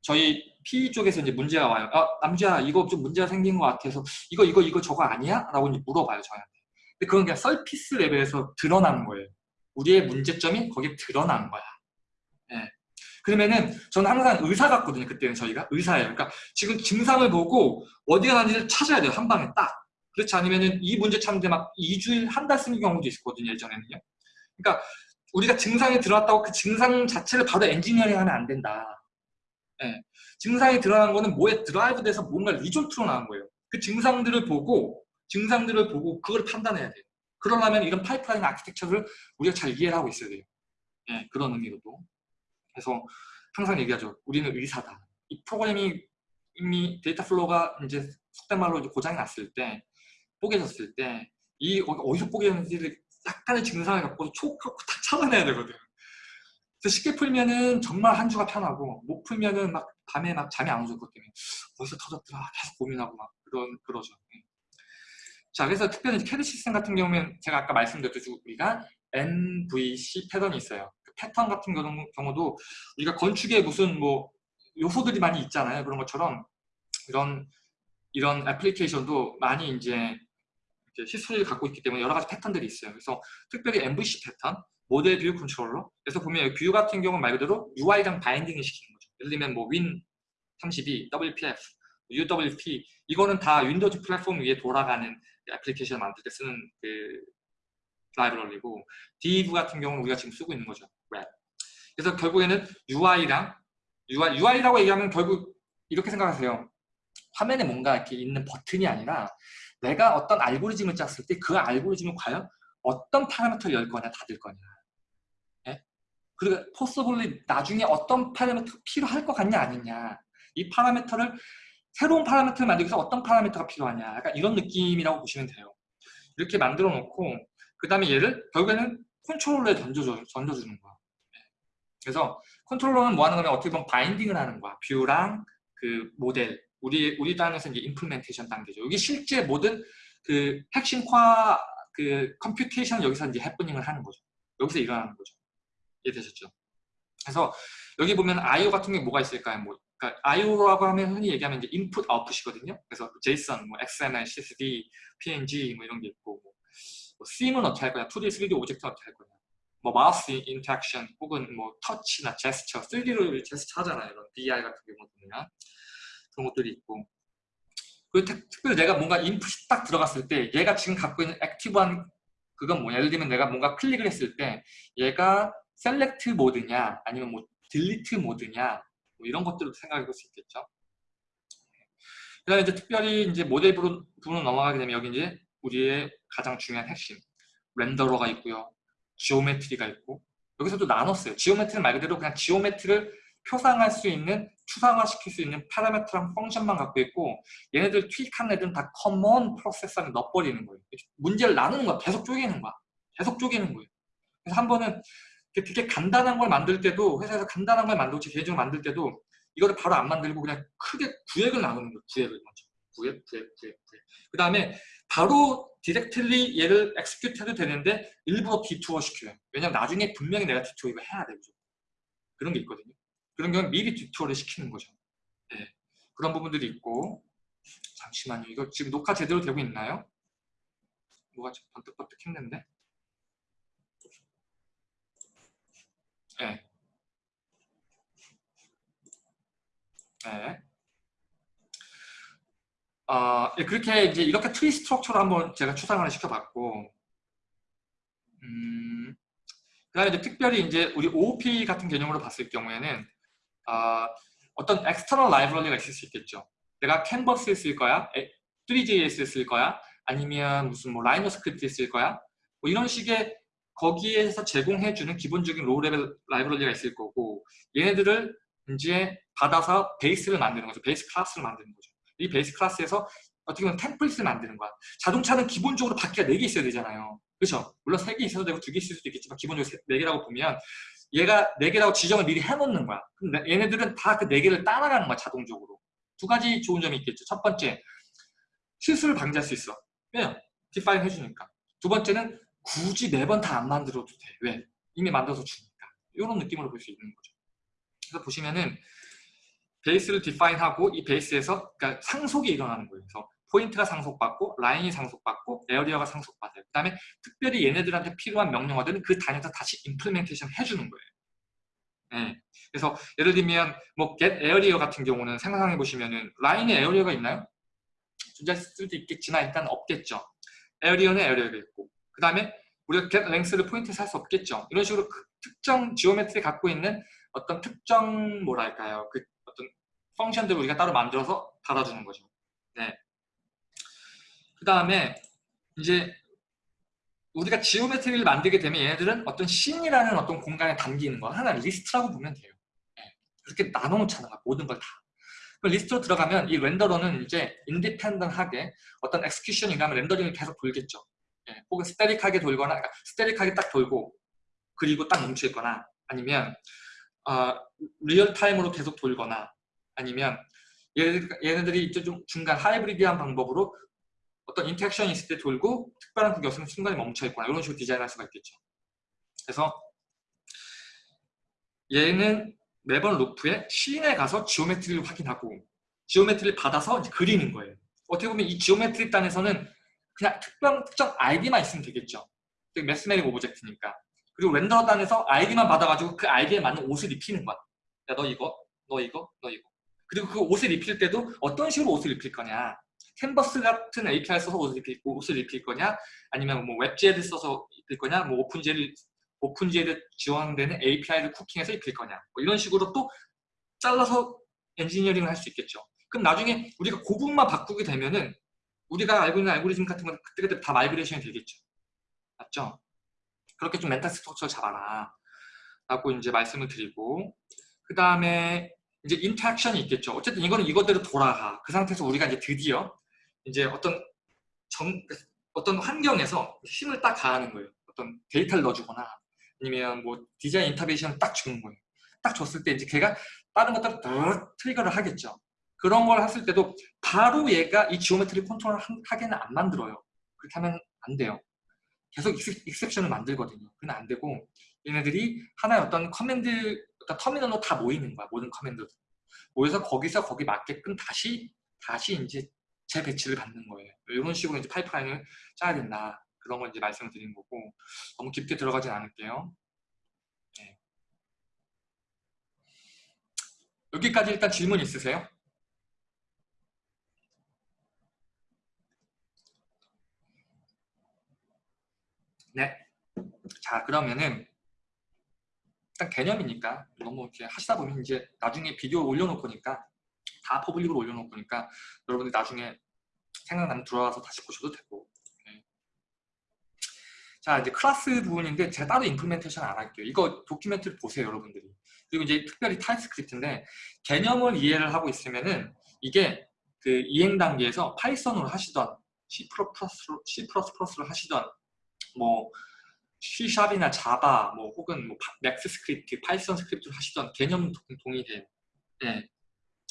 저희 P 쪽에서 이제 문제가 와요. 아, 남주야, 이거 좀 문제가 생긴 것 같아서 이거, 이거, 이거 저거 아니야? 라고 이제 물어봐요, 저한테. 근데 그건 그냥 서피스 레벨에서 드러나는 거예요. 우리의 문제점이 거기에 드러난 거야. 네. 그러면은 저는 항상 의사 같거든요. 그때는 저희가 의사예요. 그러니까 지금 증상을 보고 어디가 나는지를 찾아야 돼요. 한 방에 딱. 그렇지 않으면은 이 문제 찾는데 막 2주일, 한 달 쓰는 경우도 있었거든요. 예전에는요. 그러니까 우리가 증상이 들어왔다고 그 증상 자체를 바로 엔지니어링 하면 안 된다. 네. 증상이 드러난 거는 뭐에 드라이브 돼서 뭔가 result로 나온 거예요. 그 증상들을 보고 증상들을 보고 그걸 판단해야 돼요. 그러려면 이런 파이프라인 아키텍처를 우리가 잘 이해를 하고 있어야 돼요. 네, 그런 의미로도. 그래서 항상 얘기하죠. 우리는 의사다. 이 프로그램이 이미 데이터 flow가 이제 속된 말로 이제 고장이 났을 때, 뽀개졌을 때, 이 어디서 뽀개졌는지를 약간의 증상을 갖고 촉하고 다 찾아내야 되거든. 그래서 쉽게 풀면은 정말 한 주가 편하고 못 풀면은 막 밤에 막 잠이 안 오죠 그것 때문에 어디서 터졌더라 계속 고민하고 막 그런 그러죠. 네. 자 그래서 특별히 캐드 시스템 같은 경우는 제가 아까 말씀드렸듯이 우리가 MVC 패턴이 있어요. 그 패턴 같은 경우도 우리가 건축에 무슨 뭐 요소들이 많이 있잖아요. 그런 것처럼 이런 이런 애플리케이션도 많이 이제 history를 갖고 있기 때문에 여러 가지 패턴들이 있어요. 그래서 특별히 MVC 패턴, model view controller. 그래서 보면 view 같은 경우는 말 그대로 UI랑 binding을 시키는 거죠. 예를 들면 뭐 Win 32, WPF, UWP 이거는 다 윈도우즈 플랫폼 위에 돌아가는 애플리케이션을 만들 때 쓰는 그 라이브러리고 div 같은 경우는 우리가 지금 쓰고 있는 거죠. 웹. 그래서 결국에는 UI랑 UI, UI라고 얘기하면 결국 이렇게 생각하세요. 화면에 뭔가 이렇게 있는 버튼이 아니라 내가 어떤 알고리즘을 짰을 때 그 알고리즘을 과연 어떤 parameter를 열 거냐 닫을 거냐 예? 그리고 possibly 나중에 어떤 parameter 필요할 것 같냐 아니냐 이 parameter를 새로운 parameter를 만들기 위해서 어떤 parameter가 필요하냐 약간 이런 느낌이라고 보시면 돼요 이렇게 만들어 놓고 그 다음에 얘를 결국에는 controller에 던져줘, 던져주는 거야 예. 그래서 controller는 뭐 하는 거냐면 어떻게 보면 binding을 하는 거야 view랑 그 모델 우리 우리 단에서 이제 implementation 단계죠. 여기 실제 모든 그 핵심화 그 computation 여기서 이제 happening을 하는 거죠. 여기서 일어나는 거죠. 이해되셨죠? 그래서 여기 보면 IO 같은 게 뭐가 있을까요? 뭐 그러니까 IO라고 하면 흔히 얘기하면 이제 인풋 아웃풋이거든요. 그래서 JSON, 뭐 XML, CSV, PNG 뭐 이런 게 있고 뭐, 뭐 scene은 어떻게 할 거냐, 2D, 3D object 어떻게 할 거냐, 뭐 마우스 interaction 혹은 뭐 터치나 제스처, 3D로 제스처 하잖아요. 이런 BI 같은 경우 보면 그런 것들이 있고 그리고 특별히 내가 뭔가 인풋이 딱 들어갔을 때 얘가 지금 갖고 있는 active한 그건 뭐냐 예를 들면 내가 뭔가 클릭을 했을 때 얘가 select 모드냐 아니면 뭐 delete 모드냐 뭐 이런 것들도 생각해 볼 수 있겠죠 그 다음에 이제 특별히 이제 모델 부분, 부분으로 넘어가게 되면 여기 이제 우리의 가장 중요한 핵심 renderer가 있고요 geometry가 있고 여기서도 나눴어요 geometry는 말 그대로 그냥 geometry를 표상할 수 있는 추상화시킬 수 있는 parameter랑 function만 갖고 있고 얘네들 tweak한 애들은 다 common processor 안에 넣어버리는 거예요. 문제를 나누는 거야. 계속 쪼개는 거야. 계속 쪼개는 거예요. 그래서 한 번은 되게 간단한 걸 만들 때도 회사에서 간단한 걸 제 개인적으로 만들 때도 이거를 바로 안 만들고 그냥 크게 구획을 나누는 거예요. 구획을 먼저. 구획, 구획, 구획, 구획. 그 다음에 바로 directly 얘를 execute 해도 되는데 일부러 detour 시켜요. 왜냐면 나중에 분명히 내가 detour 이거 해야 되죠. 그런 게 있거든요. 그런 경우는 미리 detour를 시키는 거죠. 네. 그런 부분들이 있고 잠시만요. 이거 지금 녹화 제대로 되고 있나요? 뭐가 번뜩번뜩 했는데? 네. 네. 어, 그렇게 이제 이렇게 tree structure를 한번 제가 추상화를 시켜봤고, 음, 그다음에 이제 특별히 이제 우리 OOP 같은 개념으로 봤을 경우에는 어, 떤 external 라이브러리가 있을 수 있겠죠. 내가 캔버스에 쓸 거야, Three.js에 쓸 거야, 아니면 무슨 뭐 Rhino script에 쓸 거야. 뭐 이런 식의 거기에서 제공해주는 기본적인 low level 라이브러리가 있을 거고 얘네들을 이제 받아서 베이스를 만드는 거죠. 베이스 클래스를 만드는 거죠. 이 베이스 클래스에서 어떻게 보면 템플릿을 만드는 거야. 자동차는 기본적으로 바퀴가 4개 있어야 되잖아요. 그렇죠? 물론 3개 있어도 되고 2개 있을 수도 있겠지만 기본적으로 4개라고 보면 얘가 4개라고 지정을 미리 해놓는 거야. 그럼 얘네들은 다 그 4개를 따라가는 거야, 자동적으로. 두 가지 좋은 점이 있겠죠. 첫 번째, 실수를 방지할 수 있어. 왜요? define 해주니까. 두 번째는 굳이 매번 다 안 만들어도 돼. 왜? 이미 만들어서 주니까. 이런 느낌으로 볼 수 있는 거죠. 그래서 보시면은 베이스를 define하고 이 베이스에서 그러니까 상속이 일어나는 거예요. 그래서 포인트가 상속받고 라인이 상속받고 area가 상속받아요. 그 다음에 특별히 얘네들한테 필요한 명령어들은 그 단위에서 다시 implementation 해주는 거예요. 네. 그래서 예를 들면 뭐 get area 같은 경우는 생각해 보시면은 라인에 area가 있나요? 존재할 수도 있겠지만 일단 없겠죠. area는 area가 있고 그 다음에 우리가 get length를 포인트에 쓸 수 없겠죠. 이런 식으로 그 특정 geometry 갖고 있는 어떤 특정 뭐랄까요 그 어떤 function들을 우리가 따로 만들어서 달아주는 거죠. 네. 그 다음에 이제 우리가 geometry를 만들게 되면 얘네들은 어떤 scene이라는 어떤 공간에 담기는 거 하나 리스트라고 보면 돼요. 네. 그렇게 나눠놓잖아 모든 걸 다. 리스트로 들어가면 이 renderer는 이제 independent하게 어떤 execution이라면 렌더링을 계속 돌겠죠. 예, 혹은 static하게 돌거나 그러니까 static하게 딱 돌고 그리고 딱 멈춰있거나 아니면 어, 리얼타임으로 계속 돌거나 아니면 얘네들, 얘네들이 이제 좀 중간 하이브리드한 방법으로 어떤 interaction이 있을 때 돌고 특별한 그게 없으면 순간에 멈춰 있거나 이런 식으로 디자인할 수가 있겠죠. 그래서 얘는 매번 루프에 scene에 가서 geometry를 확인하고 geometry를 받아서 그리는 거예요. 어떻게 보면 이 geometry 단에서는 그냥 특정, 특정 아이디만 있으면 되겠죠. mathematic object니까. 그리고 render 단에서 아이디만 받아가지고 그 아이디에 맞는 옷을 입히는 거야. 야, 너 이거, 너 이거, 너 이거. 그리고 그 옷을 입힐 때도 어떤 식으로 옷을 입힐 거냐. 캔버스 같은 API 써서 옷을 입힐, 옷을 입힐 거냐, 아니면 뭐 WebGL을 써서 입힐 거냐, 뭐 OpenGL을 OpenGL에 지원되는 API를 cooking해서 입힐 거냐. 뭐 이런 식으로 또 잘라서 엔지니어링을 할 수 있겠죠. 그럼 나중에 우리가 그 부분만 바꾸게 되면은 우리가 알고 있는 알고리즘 같은 건 그때그때 다 migration이 되겠죠. 맞죠? 그렇게 좀 mental structure를 잡아라. 라고 이제 말씀을 드리고 그 다음에 이제 interaction이 있겠죠. 어쨌든 이거는 이것대로 돌아가. 그 상태에서 우리가 이제 드디어 이제 어떤 정, 어떤 환경에서 힘을 딱 가하는 거예요. 어떤 데이터를 넣어주거나 아니면 뭐 디자인 인터베이션을 딱 주는 거예요. 딱 줬을 때 이제 걔가 다른 것들을 더 trigger를 하겠죠. 그런 걸 했을 때도 바로 얘가 이 geometry 컨트롤을 하게는 안 만들어요. 그렇게 하면 안 돼요. 계속 exception을 만들거든요. 그건 안 되고 얘네들이 하나의 어떤 command, 어떤 터미널로 다 모이는 거야. 모든 command들. 모여서 거기서 거기 맞게끔 다시 다시 이제 재배치를 받는 거예요. 이런 식으로 이제 파이프라인을 짜야 된다. 그런 걸 이제 말씀을 드린 거고 너무 깊게 들어가진 않을게요. 네. 여기까지 일단 질문 있으세요? 네. 자, 그러면은 일단 개념이니까 너무 이렇게 하시다 보면 이제 나중에 비디오 올려놓을 거니까 다 public으로 올려놓을 거니까 여러분들 나중에 생각나면 들어와서 다시 보셔도 되고 네. 자 이제 클래스 부분인데 제가 따로 implementation 안 할게요 이거 document를 보세요 여러분들이 그리고 이제 특별히 TypeScript인데 개념을 이해를 하고 있으면은 이게 그 이행 단계에서 Python으로 하시던 C++로 C++로 하시던 뭐 C샵이나 자바 뭐 혹은 뭐 MaxScript, Python script를 하시던 개념은 동일해요. 네.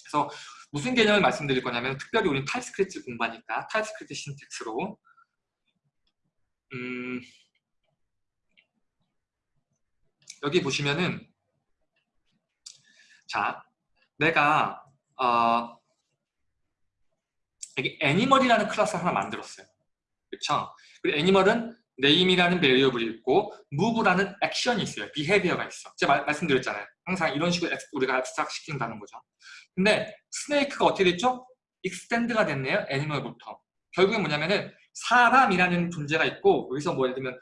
그래서 무슨 개념을 말씀드릴 거냐면 특별히 우리는 TypeScript 공부하니까 TypeScript syntax로 음, 여기 보시면은 자 내가 어, 여기 animal이라는 클래스 하나 만들었어요. 그렇죠? 그리고 animal은 name이라는 variable이 있고 move라는 액션이 있어요. behavior가 있어. 제가 말, 말씀드렸잖아요. 항상 이런 식으로 우리가 abstract 시킨다는 거죠. 근데 snake가 어떻게 됐죠? extend가 됐네요. animal부터. 결국엔 뭐냐면은 사람이라는 존재가 있고 여기서 뭐 예를 들면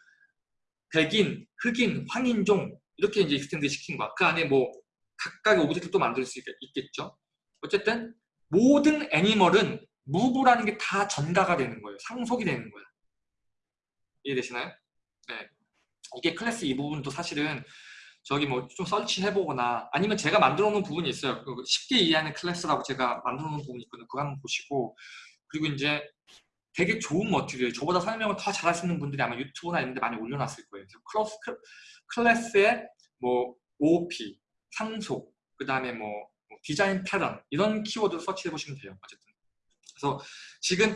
백인, 흑인, 황인종 이렇게 이제 extend 시킨 거야. 그 안에 뭐 각각의 object도 만들 수 있, 겠죠 어쨌든 모든 animal은 move라는 게 다 전가가 되는 거예요. 상속이 되는 거야. 이해되시나요? 네. 이게 클래스 이 부분도 사실은 저기 뭐 좀 설치해보거나 아니면 제가 만들어 놓은 부분이 있어요. 그 쉽게 이해하는 클래스라고 제가 만들어 놓은 부분이 있거든요. 그거 한번 보시고 그리고 이제 되게 좋은 material 저보다 설명을 더 잘하시는 분들이 아마 유튜브나 이런 데 많이 올려놨을 거예요. 클래스, 클래스의 뭐 OOP, 상속, 그 다음에 뭐, 뭐 디자인 패턴 이런 키워드 서치해 보시면 돼요. 어쨌든 그래서 지금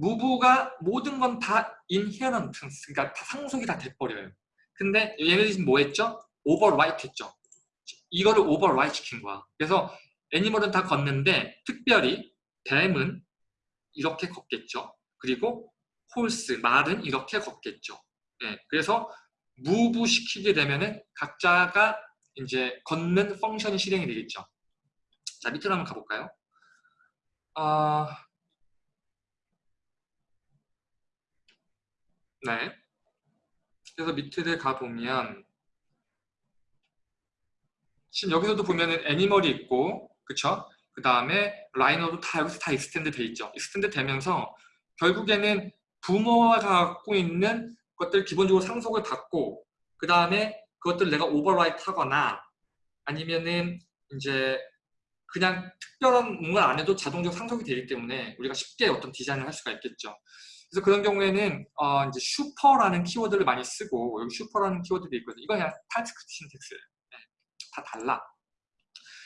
move가 모든 건 다 inheritance, 그러니까 다 상속이 다 돼버려요. 근데 얘네들이 뭐 했죠? override 했죠. 이거를 override 시킨 거야. 그래서 animal은 다 걷는데 특별히 뱀은 이렇게 걷겠죠. 그리고 horse, 말은 이렇게 걷겠죠. 네, 그래서 move 시키게 되면은 각자가 이제 걷는 function이 실행이 되겠죠. 자, 밑으로 한번 가볼까요? 어, 네. 그래서 밑에 가보면 지금 여기서도 보면은 animal이 있고 그쵸? 그 다음에 rhino도 다 여기서 다 extend 돼 있죠. extend 되면서 결국에는 부모가 갖고 있는 것들 기본적으로 상속을 받고 그 다음에 그것들 내가 overwrite 하거나 아니면은 이제 그냥 특별한 뭔가 안 해도 자동적으로 상속이 되기 때문에 우리가 쉽게 어떤 디자인을 할 수가 있겠죠. 그래서 그런 경우에는 어 이제 super라는 키워드를 많이 쓰고 여기 super라는 키워드도 있거든요. 이건 그냥 TypeScript syntax예요. 네, 다 달라.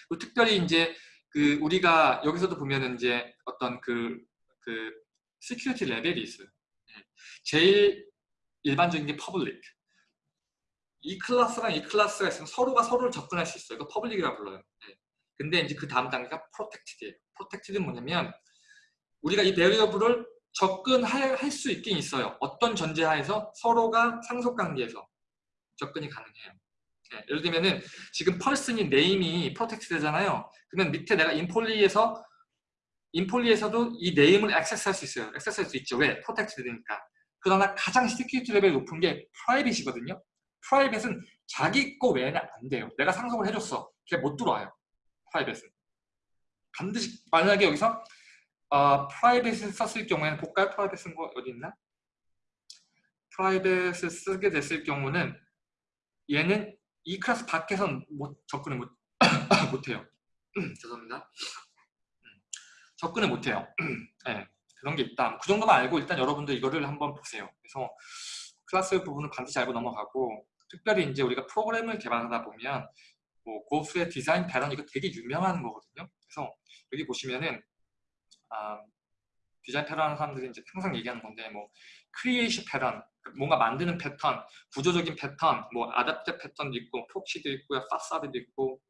그리고 특별히 이제 그 우리가 여기서도 보면은 이제 어떤 그, 그 security 레벨이 있어요. 네. 제일 일반적인 게 public. 이 class랑 이 class가 있으면 서로가 서로를 접근할 수 있어요. 이거 public이라고 불러요. 네. 근데 이제 그 다음 단계가 protected예요. protected는 뭐냐면 우리가 이 variable을 접근할 수 있긴 있어요. 어떤 전제하에서 서로가 상속관계에서 접근이 가능해요. 네, 예를 들면은 지금 person이 name이 protect 되잖아요. 그러면 밑에 내가 employee에서 employee에서도 이 name을 액세스할 수 있어요. 액세스할 수 있죠. 왜? protect 되니까. 그러나 가장 security 레벨이 높은 게 private이거든요. private은 자기 거 외에는 안 돼요. 내가 상속을 해줬어. 걔 못 들어와요. private은. 반드시 만약에 여기서 어, private을 썼을 경우에는 볼까요? private 쓴 거 어디 있나? private을 쓰게 됐을 경우는 얘는 이 클래스 밖에선 못, 접근을 못, *coughs* 못해요. 죄송합니다. 접근을 못해요. 네, 그런 게 있다. 그 정도만 알고 일단 여러분들 이거를 한번 보세요. 그래서 클래스 부분은 반드시 알고 넘어가고 특별히 이제 우리가 프로그램을 개발하다 보면 뭐 고수의 디자인 패턴 이거 되게 유명한 거거든요. 그래서 여기 보시면은 아, 디자인 패턴 하는 사람들이 이제 항상 얘기하는 건데 뭐 creation 패턴 뭔가 만드는 패턴, 구조적인 패턴, 뭐 adapt 패턴도 있고 proxy도 있고요, facade도 있고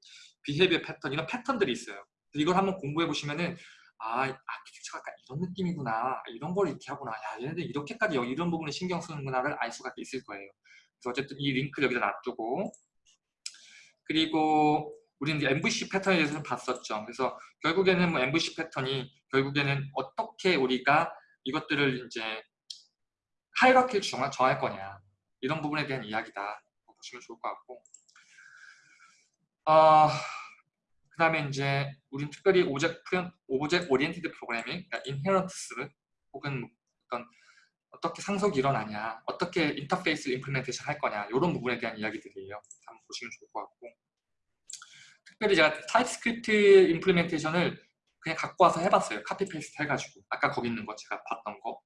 behavior 패턴 이런 패턴들이 있어요. 이걸 한번 공부해 보시면은 아, 아키텍처가 약간 이런 느낌이구나. 이런 걸 이렇게 하구나. 야, 얘네들 이렇게까지 이런 부분에 신경 쓰는구나를 알 수가 있을 거예요. 그래서 어쨌든 이 링크를 여기다 놔두고 그리고 우리는 MVC 패턴에 대해서는 봤었죠. 그래서 결국에는 뭐 MVC 패턴이 결국에는 어떻게 우리가 이것들을 이제 hierarchy를 정할 거냐 이런 부분에 대한 이야기다 보시면 좋을 것 같고 어, 그 다음에 이제 우린 특별히 object, object oriented programming, 그러니까 inheritance 혹은 어떤 어떻게 상속이 일어나냐, 어떻게 인터페이스를 implementation 할 거냐 이런 부분에 대한 이야기들이에요. 한번 보시면 좋을 것 같고 특별히 제가 TypeScript implementation을 그냥 갖고 와서 해봤어요. copy paste 해가지고 아까 거기 있는 거 제가 봤던 거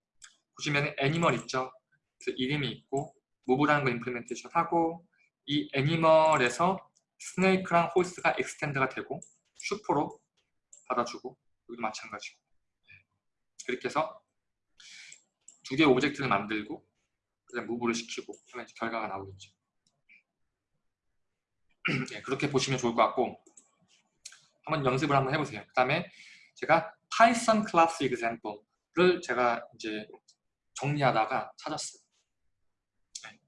보시면 animal 있죠. 그래서 이름이 있고 move라는 거 implementation 하고 이 애니멀에서 스네이크랑 홀스가 엑스텐드가 되고 super로 받아주고 여기도 마찬가지고 그렇게 해서 두 개의 object를 만들고 그다음 move를 시키고 이제 결과가 나오겠죠. 네, *clears throat* 그렇게 보시면 좋을 것 같고 한번 연습을 한번 해보세요. 그 다음에 제가 Python class example를 제가 이제 정리하다가 찾았어요. 네.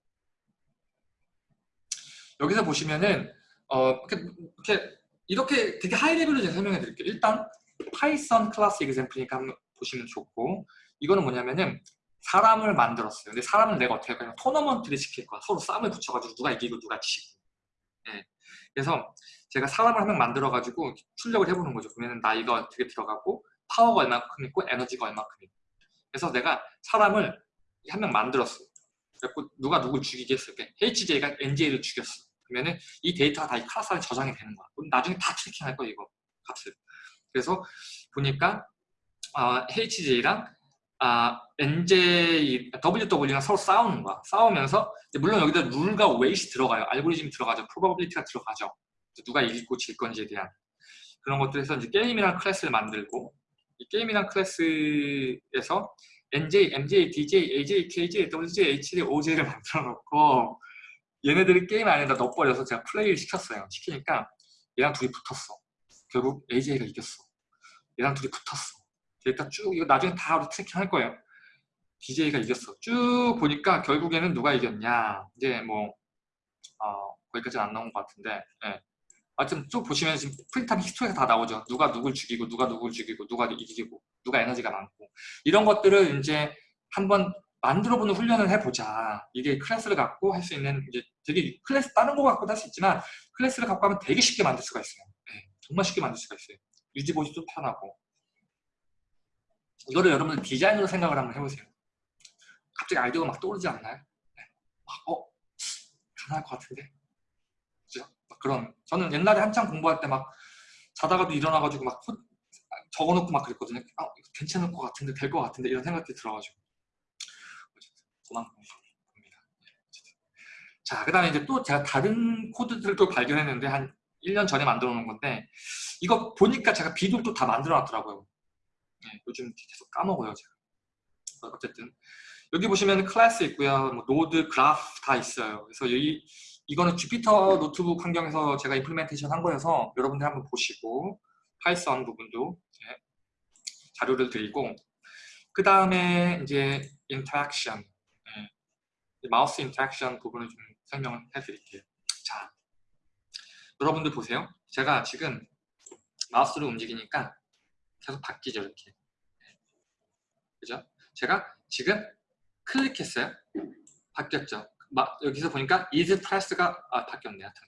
여기서 보시면은 어, 이렇게, 이렇게, 이렇게 되게 high level로 제가 설명해 드릴게요. 일단 Python class example니까 한번 보시면 좋고 이거는 뭐냐면은 사람을 만들었어요. 근데 사람은 내가 어떻게 할까? 토너먼트를 시킬 거야. 서로 싸움을 붙여가지고 누가 이기고 누가 지고. 예. 그래서 제가 사람을 한 명 만들어가지고 출력을 해보는 거죠. 그러면 나 이거 어떻게 들어가고 파워가 얼마큼 있고 에너지가 얼마큼 있고. 그래서 내가 사람을 한 명 만들었어. 그래고 누가 누굴 죽이겠어. HJ가 NJ를 죽였어. 그러면은 이 데이터가 다 이 클래스 안에 저장이 되는 거야. 그럼 나중에 다 tracking할 거야 이거 값을. 그래서 보니까 아, HJ랑 아, NJ, WW랑 서로 싸우는 거야. 싸우면서 물론 여기다 룰과 weight 들어가요. 알고리즘이 들어가죠. probability가 들어가죠. 누가 이기고 질 건지에 대한 그런 것들에서 이제 게임이랑 class를 만들고 이 게임이랑 class에서 NJ, MJ, DJ, AJ, KJ, WJ, HD, OJ를 만들어 놓고 얘네들이 게임 안에다 넣어버려서 제가 플레이를 시켰어요. 시키니까 얘랑 둘이 붙었어. 결국 AJ가 이겼어. 얘랑 둘이 붙었어. 데이터 쭉 이거 나중에 다 우리 tracking 할 거예요. DJ가 이겼어. 쭉 보니까 결국에는 누가 이겼냐. 이제 뭐 어, 거기까지는 안 나온 것 같은데 예. 하여튼 쭉 보시면 지금 print up history가 다 나오죠. 누가 누굴 죽이고 누가 누굴 죽이고 누가 이기고 누가 에너지가 많고 이런 것들을 이제 한번 만들어보는 훈련을 해보자. 이게 class를 갖고 할 수 있는 이제 되게 클래스 다른 거 갖고도 할수 있지만 클래스를 갖고 하면 되게 쉽게 만들 수가 있어요. 네, 정말 쉽게 만들 수가 있어요. 유지 보시도 편하고 이거를 여러분들 디자인으로 생각을 한번 해보세요. 갑자기 아이디어가 막 떠오르지 않나요? 네. 막, 어? 가능할 것 같은데? 그죠? 그런 저는 옛날에 한창 공부할 때 막 자다가도 일어나가지고 막 적어놓고 막 그랬거든요. 아, 괜찮을 것 같은데 될 것 같은데 이런 생각이 들어가지고 그만큼 봅니다. 자, 그 다음에 이제 또 제가 다른 코드들도 발견했는데 한 1년 전에 만들어 놓은 건데 이거 보니까 제가 비디오도 다 만들어 놨더라고요. 네, 요즘 계속 까먹어요, 제가. 어쨌든 여기 보시면 클래스 있고요. 뭐 노드, 그래프 다 있어요. 그래서 여기 이거는 주피터 노트북 환경에서 제가 implementation 한 거여서 여러분들 한번 보시고 파이썬 부분도 자료를 드리고 그 다음에 이제 interaction. 예. 마우스 interaction 부분을 좀 설명을 해드릴게요. 자, 여러분들 보세요. 제가 지금 마우스를 움직이니까 계속 바뀌죠, 이렇게. 그죠? 제가 지금 클릭했어요. 바뀌었죠. 마, 여기서 보니까 is press가 아, 바뀌었네 하여튼.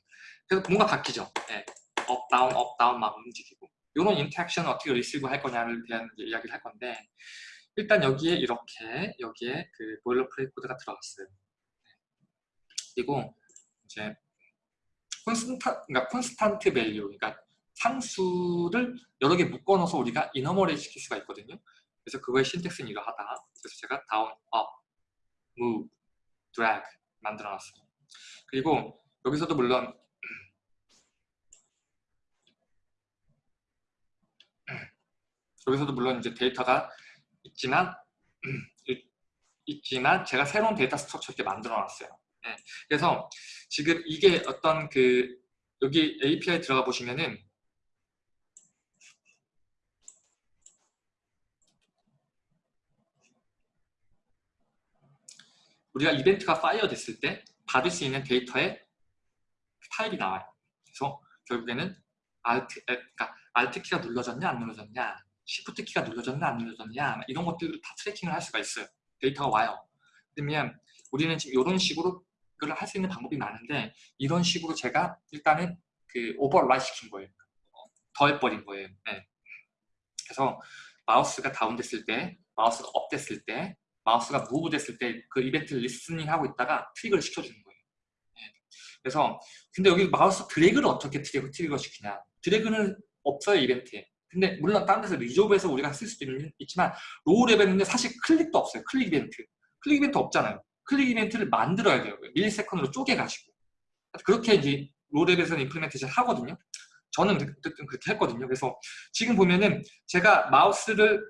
그래서 뭔가 바뀌죠. 네. up down up down 막 움직이고 이런 interaction을 어떻게 receive 할 거냐를 대한 이야기를 할 건데 일단 여기에 이렇게 여기에 그 boilerplate 코드가 들어갔어요. 그리고 이제 constant 그러니까 constant value 그러니까 상수를 여러 개 묶어넣어서 우리가 enumerate 시킬 수가 있거든요. 그래서 그거의 syntax는 이러하다. 그래서 제가 down, up, move, drag 만들어놨어요. 그리고 여기서도 물론 *clears throat* 여기서도 물론 이제 데이터가 있지만 *clears throat* 있지만 제가 새로운 data structure 이렇게 만들어놨어요. 네. 그래서 지금 이게 어떤 그 여기 API 들어가 보시면은 우리가 이벤트가 fire 됐을 때 받을 수 있는 데이터의 파일이 나와요. 그래서 결국에는 Alt, 그러니까 Alt 키가 눌러졌냐 안 눌러졌냐 Shift 키가 눌러졌냐 안 눌러졌냐 이런 것들을 다 tracking을 할 수가 있어요. 데이터가 와요. 그러면 우리는 지금 이런 식으로 그걸 할 수 있는 방법이 많은데 이런 식으로 제가 일단은 그 overwrite 시킨 거예요. 더해버린 거예요. 네. 그래서 마우스가 down됐을 때, 마우스가 up됐을 때, 마우스가 move 됐을 때 그 이벤트를 listening 하고 있다가 trigger를 시켜주는 거예요. 네. 그래서 근데 여기 마우스 드래그를 어떻게 trigger, trigger 시키냐? 드래그는 없어요 이벤트에. 근데 물론 다른 데서 resolve에서 우리가 쓸 수도 있지만 low level인데 사실 클릭도 없어요. 클릭 이벤트. 클릭 이벤트 없잖아요. 클릭 이벤트를 만들어야 돼요. millisecond로 쪼개가지고. 그렇게 이제 low level에서는 implementation 하거든요. 저는 그렇게 했거든요. 그래서 지금 보면은 제가 마우스를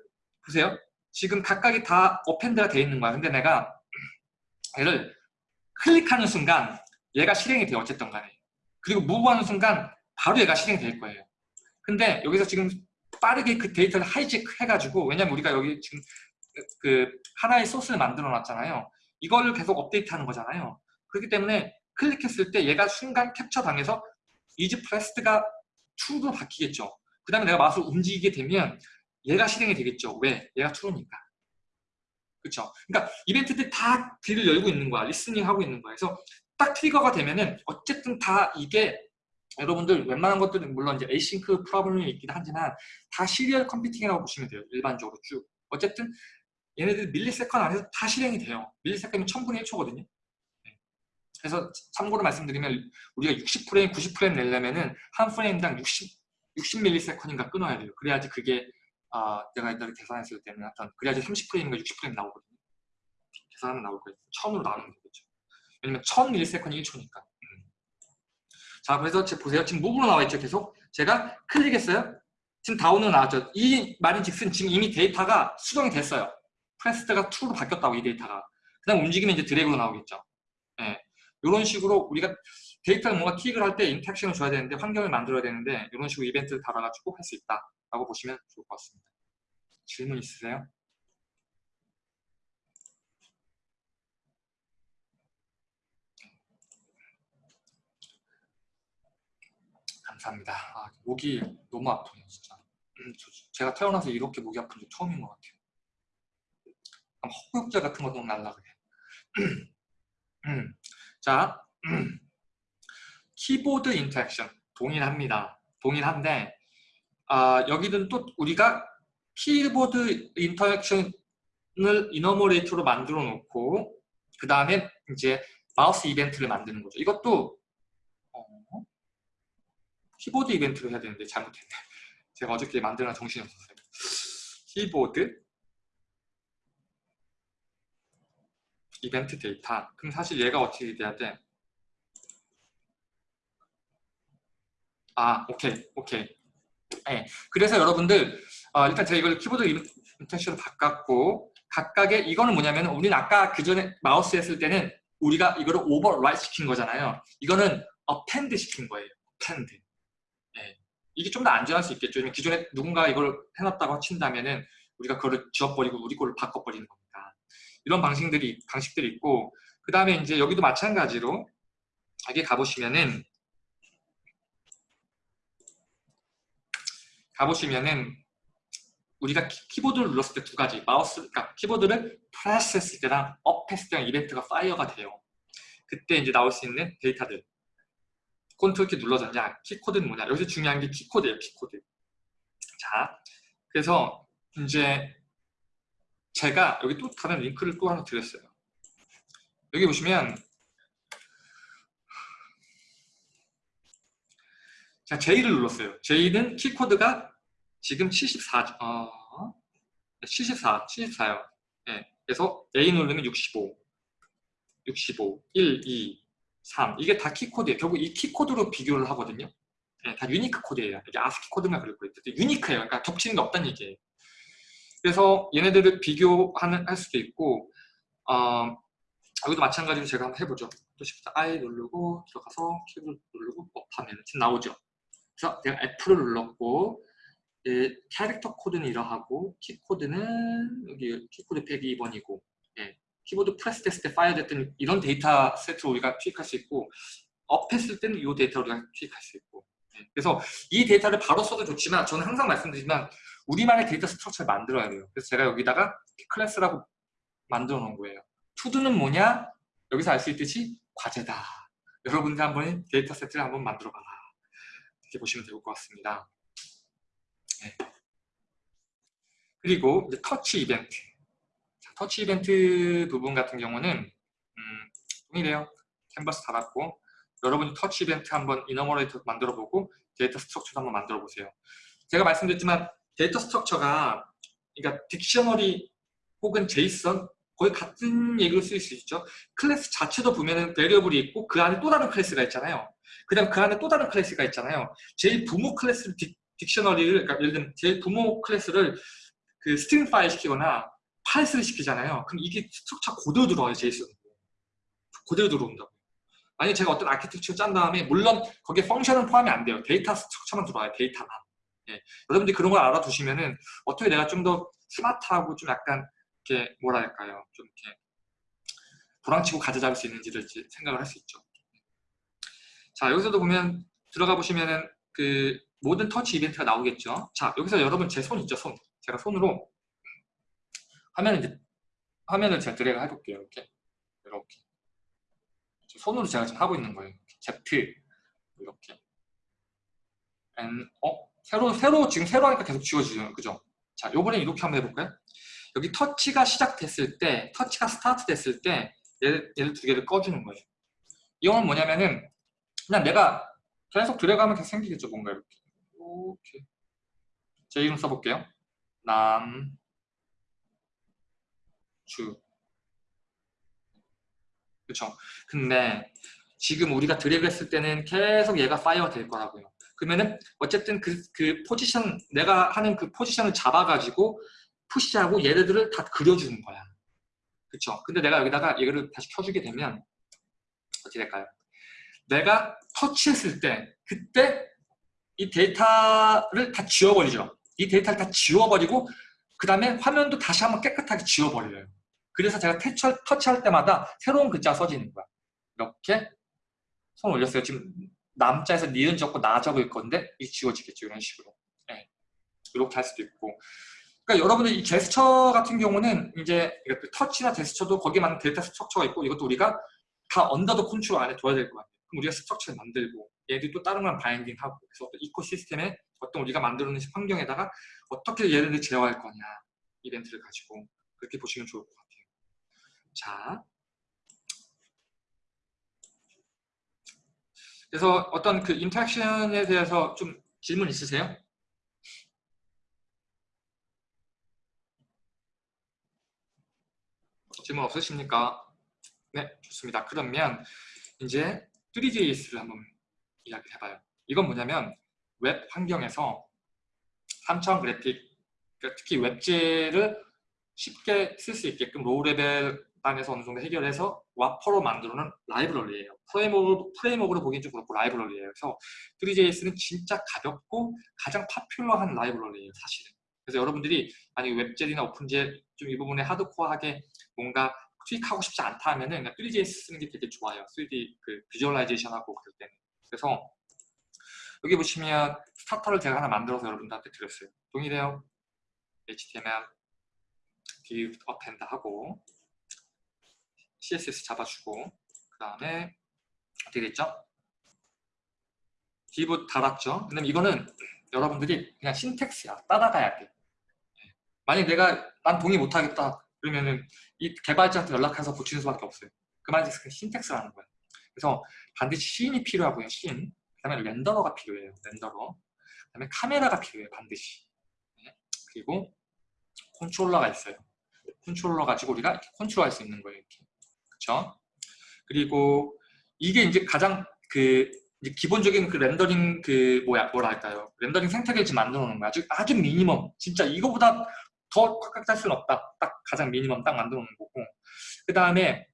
보세요. 지금 각각이 다 append가 되어 있는 거야. 근데 내가 얘를 클릭하는 순간 얘가 실행이 돼요. 어쨌든 간에. 그리고 move하는 순간 바로 얘가 실행이 될 거예요. 근데 여기서 지금 빠르게 그 데이터를 hijack 해가지고 왜냐면 우리가 여기 지금 그 하나의 소스를 만들어 놨잖아요. 이거를 계속 업데이트하는 거잖아요. 그렇기 때문에 클릭했을 때 얘가 순간 캡처 당해서 is pressed가 true로 바뀌겠죠. 그 다음에 내가 마우스를 움직이게 되면 얘가 실행이 되겠죠. 왜? 얘가 true니까. 그렇죠. 그러니까 이벤트들 다 길을 열고 있는 거야. listening 하고 있는 거야. 그래서 딱 trigger가 되면은 어쨌든 다 이게 여러분들 웬만한 것들은 물론 이제 async problem이 있긴 하지만 다 serial computing이라고 보시면 돼요. 일반적으로 쭉. 어쨌든 얘네들 millisecond 안에서 다 실행이 돼요. millisecond면 1000분의 1초거든요. 그래서 참고로 말씀드리면 우리가 60프레임, 90프레임 내려면은 한 프레임당 60, 60ms인가 끊어야 돼요. 그래야지 그게 아, 내가 옛날에 계산했을 때는 하여튼 그래야지 30프레임인가 60프레임 나오거든요. 계산하면 나올 거예요. 1000으로 나오면 되겠죠. 왜냐면 1000ms이 1초니까. 음. 자, 그래서 보세요. 지금 move로 나와 있죠, 계속. 제가 클릭했어요. 지금 down으로 나왔죠. 이 말인 즉슨 지금 이미 데이터가 수정이 됐어요. pressed가 true로 바뀌었다고, 이 데이터가. 그 다음 움직이면 이제 drag로 나오겠죠. 예. 이런 식으로 우리가 데이터를 뭔가 킥을 할 때 interaction을 줘야 되는데 환경을 만들어야 되는데 이런 식으로 이벤트를 달아가지고 할 수 있다라고 보시면 좋을 것 같습니다. 질문 있으세요? 감사합니다. 아, 목이 너무 아프네요, 진짜. 음, 저, 제가 태어나서 이렇게 목이 아픈 게 처음인 것 같아요. 헛구역질 같은 거 너무 날라 그래. *clears throat* 음. 자, 키보드 interaction 동일합니다. 동일한데 아, 여기는 또 우리가 키보드 interaction을 enumerator로 만들어 놓고 그 다음에 이제 마우스 이벤트를 만드는 거죠. 이것도 어, 키보드 이벤트로 해야 되는데 잘못했네. *laughs* 제가 어저께 만들어 정신이 없었어요. 키보드 이벤트 데이터 그럼 사실 얘가 어떻게 돼야 돼? 아 오케이 오케이 네, 그래서 여러분들 어, 일단 제가 이걸 키보드 interaction으로 바꿨고 각각의 이거는 뭐냐면 우리는 아까 그 전에 마우스 했을 때는 우리가 이거를 overwrite 시킨 거잖아요 이거는 append 시킨 거예요 append 네. 이게 좀 더 안전할 수 있겠죠 기존에 누군가 이걸 해놨다고 친다면은 우리가 그거를 지워버리고 우리 거를 바꿔버리는 겁니다. 이런 방식들이 방식들이 있고 그 다음에 이제 여기도 마찬가지로 여기 가보시면은 가보시면은 우리가 키, 보드를 눌렀을 때 두 가지 마우스 그러니까 키보드를 프레스 했을 때랑 up 했을 때랑 이벤트가 fire가 돼요. 그때 이제 나올 수 있는 데이터들. 컨트롤 키 눌러졌냐 키코드는 뭐냐. 여기서 중요한 게 키코드예요 키코드. 자 그래서 이제 제가 여기 또 다른 링크를 또 하나 드렸어요. 여기 보시면 자 J를 눌렀어요. J는 키 코드가 지금 74 어, 74 74요. 네, 그래서 A 누르면 65 65 1 2 3 이게 다 키 코드예요. 결국 이 키 코드로 비교를 하거든요. 네, 다 unique 코드예요. 이게 아스키 코드만 그럴 거예요. unique해요. 그러니까 겹치는 게 없다는 얘기예요. 그래서 얘네들을 비교하는 할 수도 있고 어, 여기도 마찬가지로 제가 한번 해보죠. 또 Shift I 누르고 들어가서 키를 누르고 up하면 지금 나오죠 그래서 내가 F를 눌렀고 예, 캐릭터 코드는 이러하고 키 코드는 여기 키 코드 102번이고 예, 키보드 프레스 됐을 때 fire 됐던 이런 데이터 세트로 우리가 투입할 수 있고 up했을 때는 이 데이터로 우리가 투입할 수 있고 예, 그래서 이 데이터를 바로 써도 좋지만 저는 항상 말씀드리지만 우리만의 data structure를 만들어야 돼요. 그래서 제가 여기다가 클래스라고 만들어 놓은 거예요. TODO는 뭐냐? 여기서 알 수 있듯이 과제다. 여러분들 한번 데이터 세트를 한번 만들어 봐라 이렇게 보시면 될 것 같습니다 네. 그리고 터치 이벤트 터치 이벤트 부분 같은 경우는 음, 동일해요. 캔버스 달았고 여러분이 터치 이벤트 한번 enumerator 만들어보고 data structure도 한번 만들어보세요. 제가 말씀드렸지만 data structure가 그러니까 dictionary 혹은 JSON 거의 같은 얘기를 쓸 수 있죠. 클래스 자체도 보면은 variable이 있고 그 안에 또 다른 클래스가 있잖아요. 그 다음 그 안에 또 다른 클래스가 있잖아요. 제일 부모 클래스를 딕, dictionary를 그러니까 예를 들면 제일 부모 클래스를 그 stringify 시키거나 parse를 시키잖아요. 그럼 이게 structure 그대로 들어와요, JSON. 그대로 들어온다고. 만약에 제가 어떤 아키텍처를 짠 다음에 물론 거기에 function은 포함이 안 돼요. data structure만 들어와요, 데이터만. 예. 여러분들이 그런 걸 알아두시면은 어떻게 내가 좀 더 스마트하고 좀 약간 이렇게 뭐랄까요, 좀 이렇게 도랑치고 가재 잡을 수 있는지를 생각을 할 수 있죠. 자, 여기서도 보면 들어가 보시면은 그 모든 터치 이벤트가 나오겠죠. 자, 여기서 여러분 제 손 있죠, 손. 제가 손으로 화면을 이제 화면을 제가 드래그 해볼게요. 이렇게 이렇게 손으로 제가 지금 하고 있는 거예요. Z 이렇게 N 어 새로 새로 지금 새로 하니까 계속 지워지죠, 그죠? 자, 요번에 이렇게 한번 해볼까요? 여기 터치가 시작됐을 때, 터치가 스타트 됐을 때 얘를, 얘를 두 개를 꺼주는 거예요. 이건 뭐냐면은 그냥 내가 계속 드래그하면 계속 생기겠죠, 뭔가 이렇게. 이렇게. 제 이름 써볼게요. 남, 주. 그쵸? 근데 지금 우리가 드래그 했을 때는 계속 얘가 fire가 될 거라고요. 그러면은 어쨌든 그, 그 포지션, 내가 하는 그 포지션을 잡아가지고 push하고 얘네들을 다 그려주는 거야. 그쵸? 근데 내가 여기다가 얘를 다시 켜주게 되면 어떻게 될까요? 내가 터치했을 때 그때 이 데이터를 다 지워버리죠. 이 데이터를 다 지워버리고 그 다음에 화면도 다시 한번 깨끗하게 지워버려요. 그래서 제가 터치, 터치할 때마다 새로운 글자가 써지는 거야. 이렇게 손 올렸어요. 지금 남자에서 니은 적고 나 적을 건데 이 지워지겠죠. 이런 식으로. 네. 이렇게 할 수도 있고. 그러니까 여러분들 이 제스처 같은 경우는 이제 그 터치나 제스처도 거기에 맞는 data structure가 있고 이것도 우리가 다 under the control 안에 둬야 될 것 같아요. 우리가 structure를 만들고 얘들 또 다른 건 binding하고 그래서 ecosystem에 어떤 우리가 만들어 놓은 환경에다가 어떻게 얘를 제어할 거냐 이벤트를 가지고 그렇게 보시면 좋을 것 같아요. 자, 그래서 어떤 그 interaction에 대해서 좀 질문 있으세요? 질문 없으십니까? 네, 좋습니다. 그러면 이제 three.js를 한번 이야기해봐요. 이건 뭐냐면 웹 환경에서 3차원 그래픽, 그러니까 특히 WebGL을 쉽게 쓸 수 있게끔 low level 단에서 어느 정도 해결해서 wrapper로 만들어놓은 라이브러리예요. framework로, framework로 보기엔 좀 그렇고 라이브러리예요. 그래서 three.js는 진짜 가볍고 가장 popular한 라이브러리예요. 사실은. 그래서 여러분들이 만약에 WebGL이나 OpenGL 좀 이 부분에 하드코어하게 뭔가 tweak하고 싶지 않다 하면은 그냥 three.js 쓰는 게 되게 좋아요. 3D 그 visualization하고 그럴 때는. 그래서 여기 보시면 starter를 제가 하나 만들어서 여러분들한테 드렸어요. 동일해요. HTML div append 하고 CSS 잡아주고 그 다음에 어떻게 됐죠? div 달았죠? 근데 이거는 여러분들이 그냥 syntax야. 따라가야 돼. 만약 내가 난 동의 못하겠다 그러면은 이 개발자한테 연락해서 고치는 수밖에 없어요. 그 말이 syntax라는 거예요. 그래서 반드시 scene이 필요하고요. 시인. 그 다음에 renderer가 필요해요. renderer. 그 다음에 카메라가 필요해요. 반드시. 네. 그리고 컨트롤러가 있어요. 컨트롤러 가지고 우리가 컨트롤할 수 있는 거예요. 이렇게. 그렇죠? 그리고 이게 이제 가장 그 기본적인 그 렌더링 그 뭐야 뭐라 할까요? 렌더링 생태계를 지금 만들어 놓는 거야. 아주 아주 미니멈. 진짜 이거보다 더 꽉꽉 짤 수는 없다. 딱 가장 미니멈 딱 만들어 놓는 거고. 그 다음에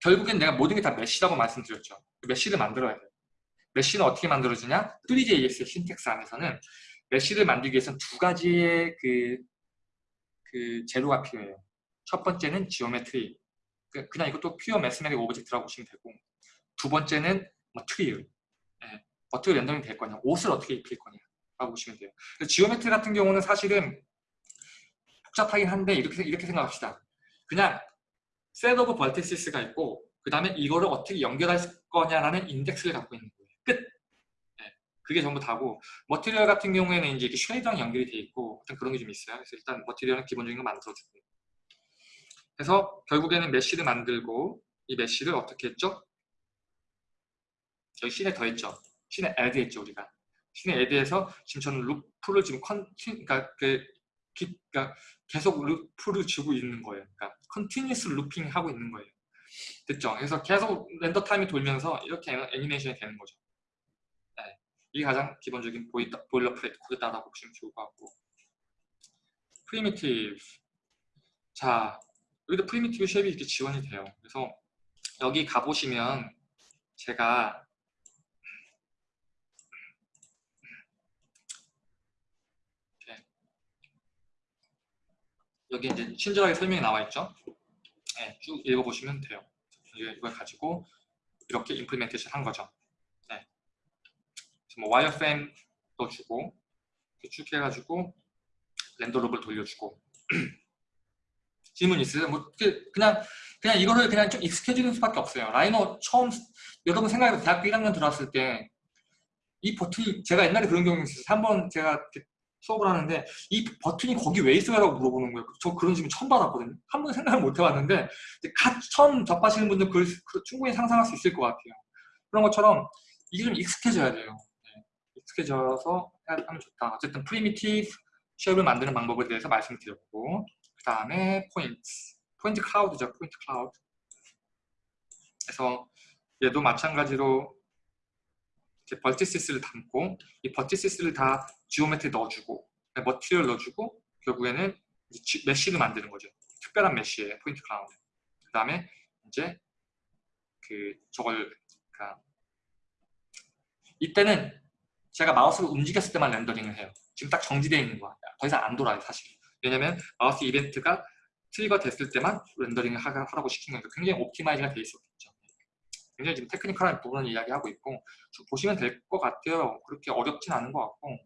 결국엔 내가 모든 게 다 메시라고 말씀드렸죠. 그 메시를 만들어야 돼요. 메시는 어떻게 만들어지냐? 3JS의 신텍스 안에서는 메시를 만들기 위해서는 두 가지의 그, 그 재료가 필요해요. 첫 번째는 geometry. 그, 그냥 이것도 pure mathematic object라고 보시면 되고 두 번째는 material을 예, 어떻게 rendering 될 거냐 옷을 어떻게 입힐 거냐 라고 보시면 돼요 geometry 같은 경우는 사실은 복잡하긴 한데 이렇게 이렇게 생각합시다. 그냥 set of vertices가 있고 그 다음에 이거를 어떻게 연결할 거냐라는 인덱스를 갖고 있는 거예요. 끝. 예, 그게 전부 다고. material 같은 경우에는 이제 이렇게 shader랑 연결이 돼 있고 그런 게 좀 있어요. 그래서 일단 material은 기본적인 거 만들어주고. 그래서 결국에는 mesh를 만들고 이 mesh를 어떻게 했죠? 여기 scene에 더했죠. 씬에 add 했죠 우리가. 씬에 add해서 지금 저는 루프를 지금 컨 그러니까 그 그러니까 계속 루프를 주고 있는 거예요. 그러니까 continuous looping 하고 있는 거예요. 됐죠? 그래서 계속 render time이 돌면서 이렇게 애니메이션이 되는 거죠. 네. 이게 가장 기본적인 보이다, boilerplate 코드다라고 보시면 좋을 것 같고 primitive 자 여기도 primitive shape이 이렇게 지원이 돼요. 그래서 여기 가보시면 제가 여기 이제 친절하게 설명이 나와 있죠. 네, 쭉 읽어보시면 돼요. 이걸 가지고 이렇게 implementation 한 거죠. 네. 뭐 wireframe도 주고 쭉 해가지고 render loop을 돌려주고 *clears throat* 질문 있으세요? 뭐 그냥 그냥 이거를 그냥 좀 익숙해지는 수밖에 없어요. 라이노 처음 여러분 생각해보 대학교 1학년 들어왔을 때 이 버튼이 제가 옛날에 그런 경험이 있어요. 한번 제가 수업을 하는데 이 버튼이 거기 왜 있어요? 라고 물어보는 거예요. 저 그런 질문 처음 받았거든요. 한 번 생각을 못 해봤는데 갓 처음 접하시는 분들 그걸, 충분히 상상할 수 있을 것 같아요. 그런 것처럼 이게 좀 익숙해져야 돼요. 네. 익숙해져서 하면 좋다. 어쨌든 primitive shape을 만드는 방법에 대해서 말씀드렸고 그 다음에 point point cloud죠. point cloud 그래서 얘도 마찬가지로 vertices를 담고 이 vertices를 다 geometry 넣어주고 material 넣어주고 결국에는 mesh를 만드는 거죠. 특별한 mesh에 point cloud. 그 다음에 이제 그 저걸 그러니까 이때는 제가 마우스를 움직였을 때만 렌더링을 해요. 지금 딱 정지되어 있는 거야. 더 이상 안 돌아요, 사실. 왜냐면 마우스 이벤트가 trigger 됐을 때만 렌더링을 하라고 시킨 거니까 굉장히 optimize가 되어 있었겠죠. 굉장히 지금 technical한 부분을 이야기하고 있고 보시면 될 것 같아요. 그렇게 어렵진 않은 것 같고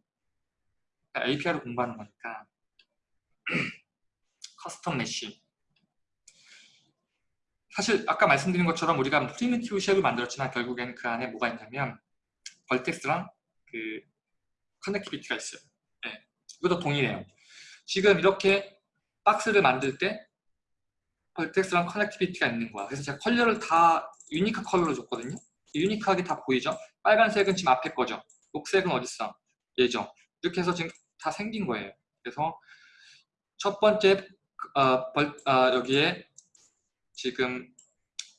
API를 공부하는 거니까 *clears throat* custom mesh 사실 아까 말씀드린 것처럼 우리가 primitive shape을 만들었지만 결국엔 그 안에 뭐가 있냐면 vertex랑 그 connectivity가 있어요. 네. 이것도 동일해요. 지금 이렇게 박스를 만들 때 vertex랑 connectivity가 있는 거야. 그래서 제가 컬러를 다 unique color로 줬거든요. unique하게 다 보이죠? 빨간색은 지금 앞에 거죠. 녹색은 어딨어? 얘죠. 이렇게 해서 지금 다 생긴 거예요. 그래서 첫 번째 어, 벌, 어, 여기에 지금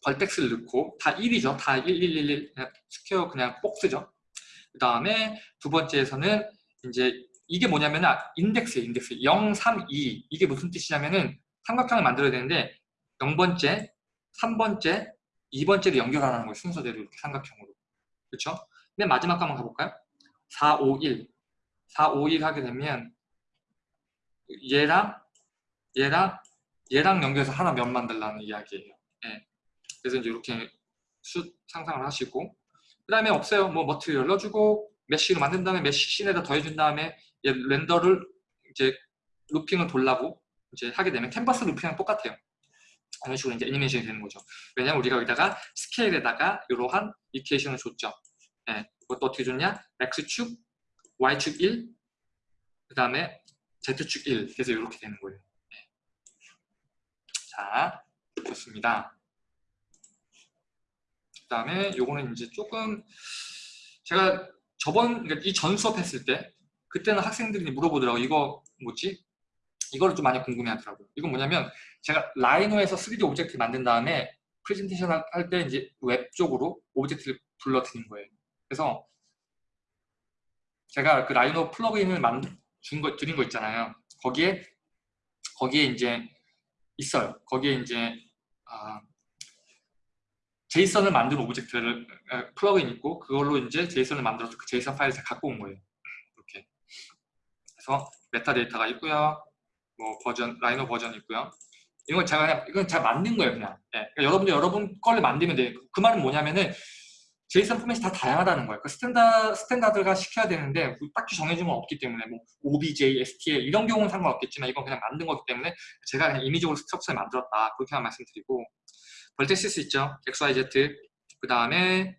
vertex를 넣고 다 1이죠. 다 1, 1, 1, 1 그냥 square 그냥 박스죠. 그 다음에 두 번째에서는 이제 이게 뭐냐면 아, 인덱스예요. 인덱스 0, 3, 2 이게 무슨 뜻이냐면은 삼각형을 만들어야 되는데 0번째, 3번째, 2번째를 연결하는 거예요. 순서대로 이렇게 삼각형으로. 그렇죠? 맨 마지막 거 한번 가볼까요? 4, 5, 1 4, 5, 1 하게 되면 얘랑 얘랑 얘랑 연결해서 하나 면 만들라는 이야기예요. 예. 그래서 이제 이렇게 수 상상을 하시고 그 다음에 없어요. 뭐 material 넣어주고 mesh로 만든 다음에 mesh scene에다 더해준 다음에 얘 render를 이제 루핑을 돌라고 이제 하게 되면 캔버스 루핑이랑 똑같아요. 이런 식으로 이제 애니메이션이 되는 거죠. 왜냐면 우리가 여기다가 스케일에다가 이러한 이케이션을 줬죠. 예. 이것도 어떻게 줬냐? X축, Y축 1, 그 다음에 Z축 1. 그래서 이렇게 되는 거예요. 예. 자, 좋습니다. 그 다음에 요거는 이제 조금 제가 저번 그러니까 이전 수업 했을 때 그때는 학생들이 물어보더라고 이거 뭐지? 이거를 좀 많이 궁금해 하더라고요. 이건 뭐냐면 제가 라이노에서 3D object 만든 다음에 프레젠테이션 할 때 이제 웹 쪽으로 object를 불러드린 거예요. 그래서 제가 그 라이노 plug-in을 만든 거 드린 거 있잖아요. 거기에 거기에 이제 있어요. 거기에 이제 아, JSON을 만든 object를 plug-in 있고 그걸로 이제 JSON을 만들어서 그 JSON 파일을 갖고 온 거예요. 이렇게. 그래서 metadata가 있고요. 뭐 버전 라이노 버전이 있고요. 이건 제가 그냥 이건 제가 만든 거예요, 그냥. 네. 그러니까 여러분들 여러분 거를 만들면 돼요. 그 말은 뭐냐면은 JSON 포맷이 다 다양하다는 거예요. 그 스탠다, standard가 시켜야 되는데 딱히 정해진 건 없기 때문에 뭐 OBJ, STL 이런 경우는 상관없겠지만 이건 그냥 만든 거기 때문에 제가 그냥 임의적으로 structure를 만들었다 그렇게만 말씀드리고 vertices 있죠. XYZ 그 다음에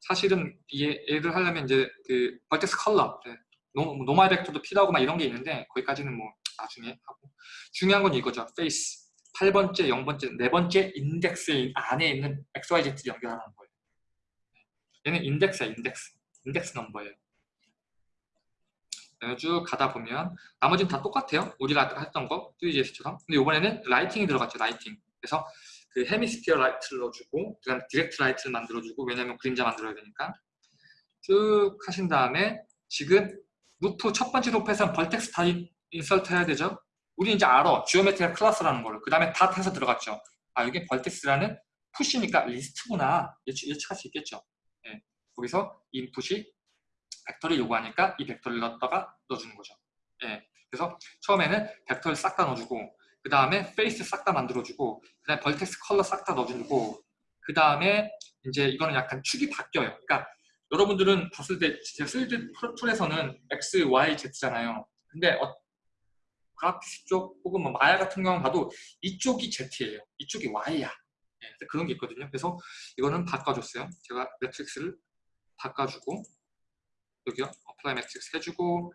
사실은 얘를 하려면 이제 그 vertex color 네. 노, normal vector도 필요하고 막 이런 게 있는데 거기까지는 뭐 나중에 하고 중요한 건 이거죠. face 8번째, 0번째, 4번째 인덱스 안에 있는 XYZ를 연결하는 거예요. 얘는 인덱스야, 인덱스. 인덱스 넘버예요. 쭉 가다 보면 나머지는 다 똑같아요. 우리가 했던 거 Three.js처럼. 근데 이번에는 lighting이 들어갔죠, lighting. 그래서 그 hemisphere light를 넣어주고 그다음 direct light를 만들어주고 왜냐면 그림자 만들어야 되니까 쭉 하신 다음에 지금 루프 첫 번째 루프에서는 vertex 다 insert 해야 되죠. 우리 이제 알아. geometry가 클래스라는 거를. 그 다음에 다 해서 들어갔죠. 아, 이게 vertex라는 push니까 리스트구나. 예측, 예측할 수 있겠죠. 예. 거기서 input이 벡터를 요구하니까 이 벡터를 넣었다가 넣어주는 거죠. 예. 그래서 처음에는 벡터를 싹 다 넣어주고 그 다음에 face 싹 다 만들어주고 그 다음에 vertex color 싹 다 넣어주고 그 다음에 이제 이거는 약간 축이 바뀌어요. 그러니까 여러분들은 봤을 때 제가 3D tool에서는 X, Y, Z잖아요. 근데 어, 그래픽스 쪽 혹은 뭐 마야 같은 경우 봐도 이쪽이 Z예요. 이쪽이 Y야. 네, 그런 게 있거든요. 그래서 이거는 바꿔줬어요. 제가 매트릭스를 바꿔주고 여기요. apply matrix 해주고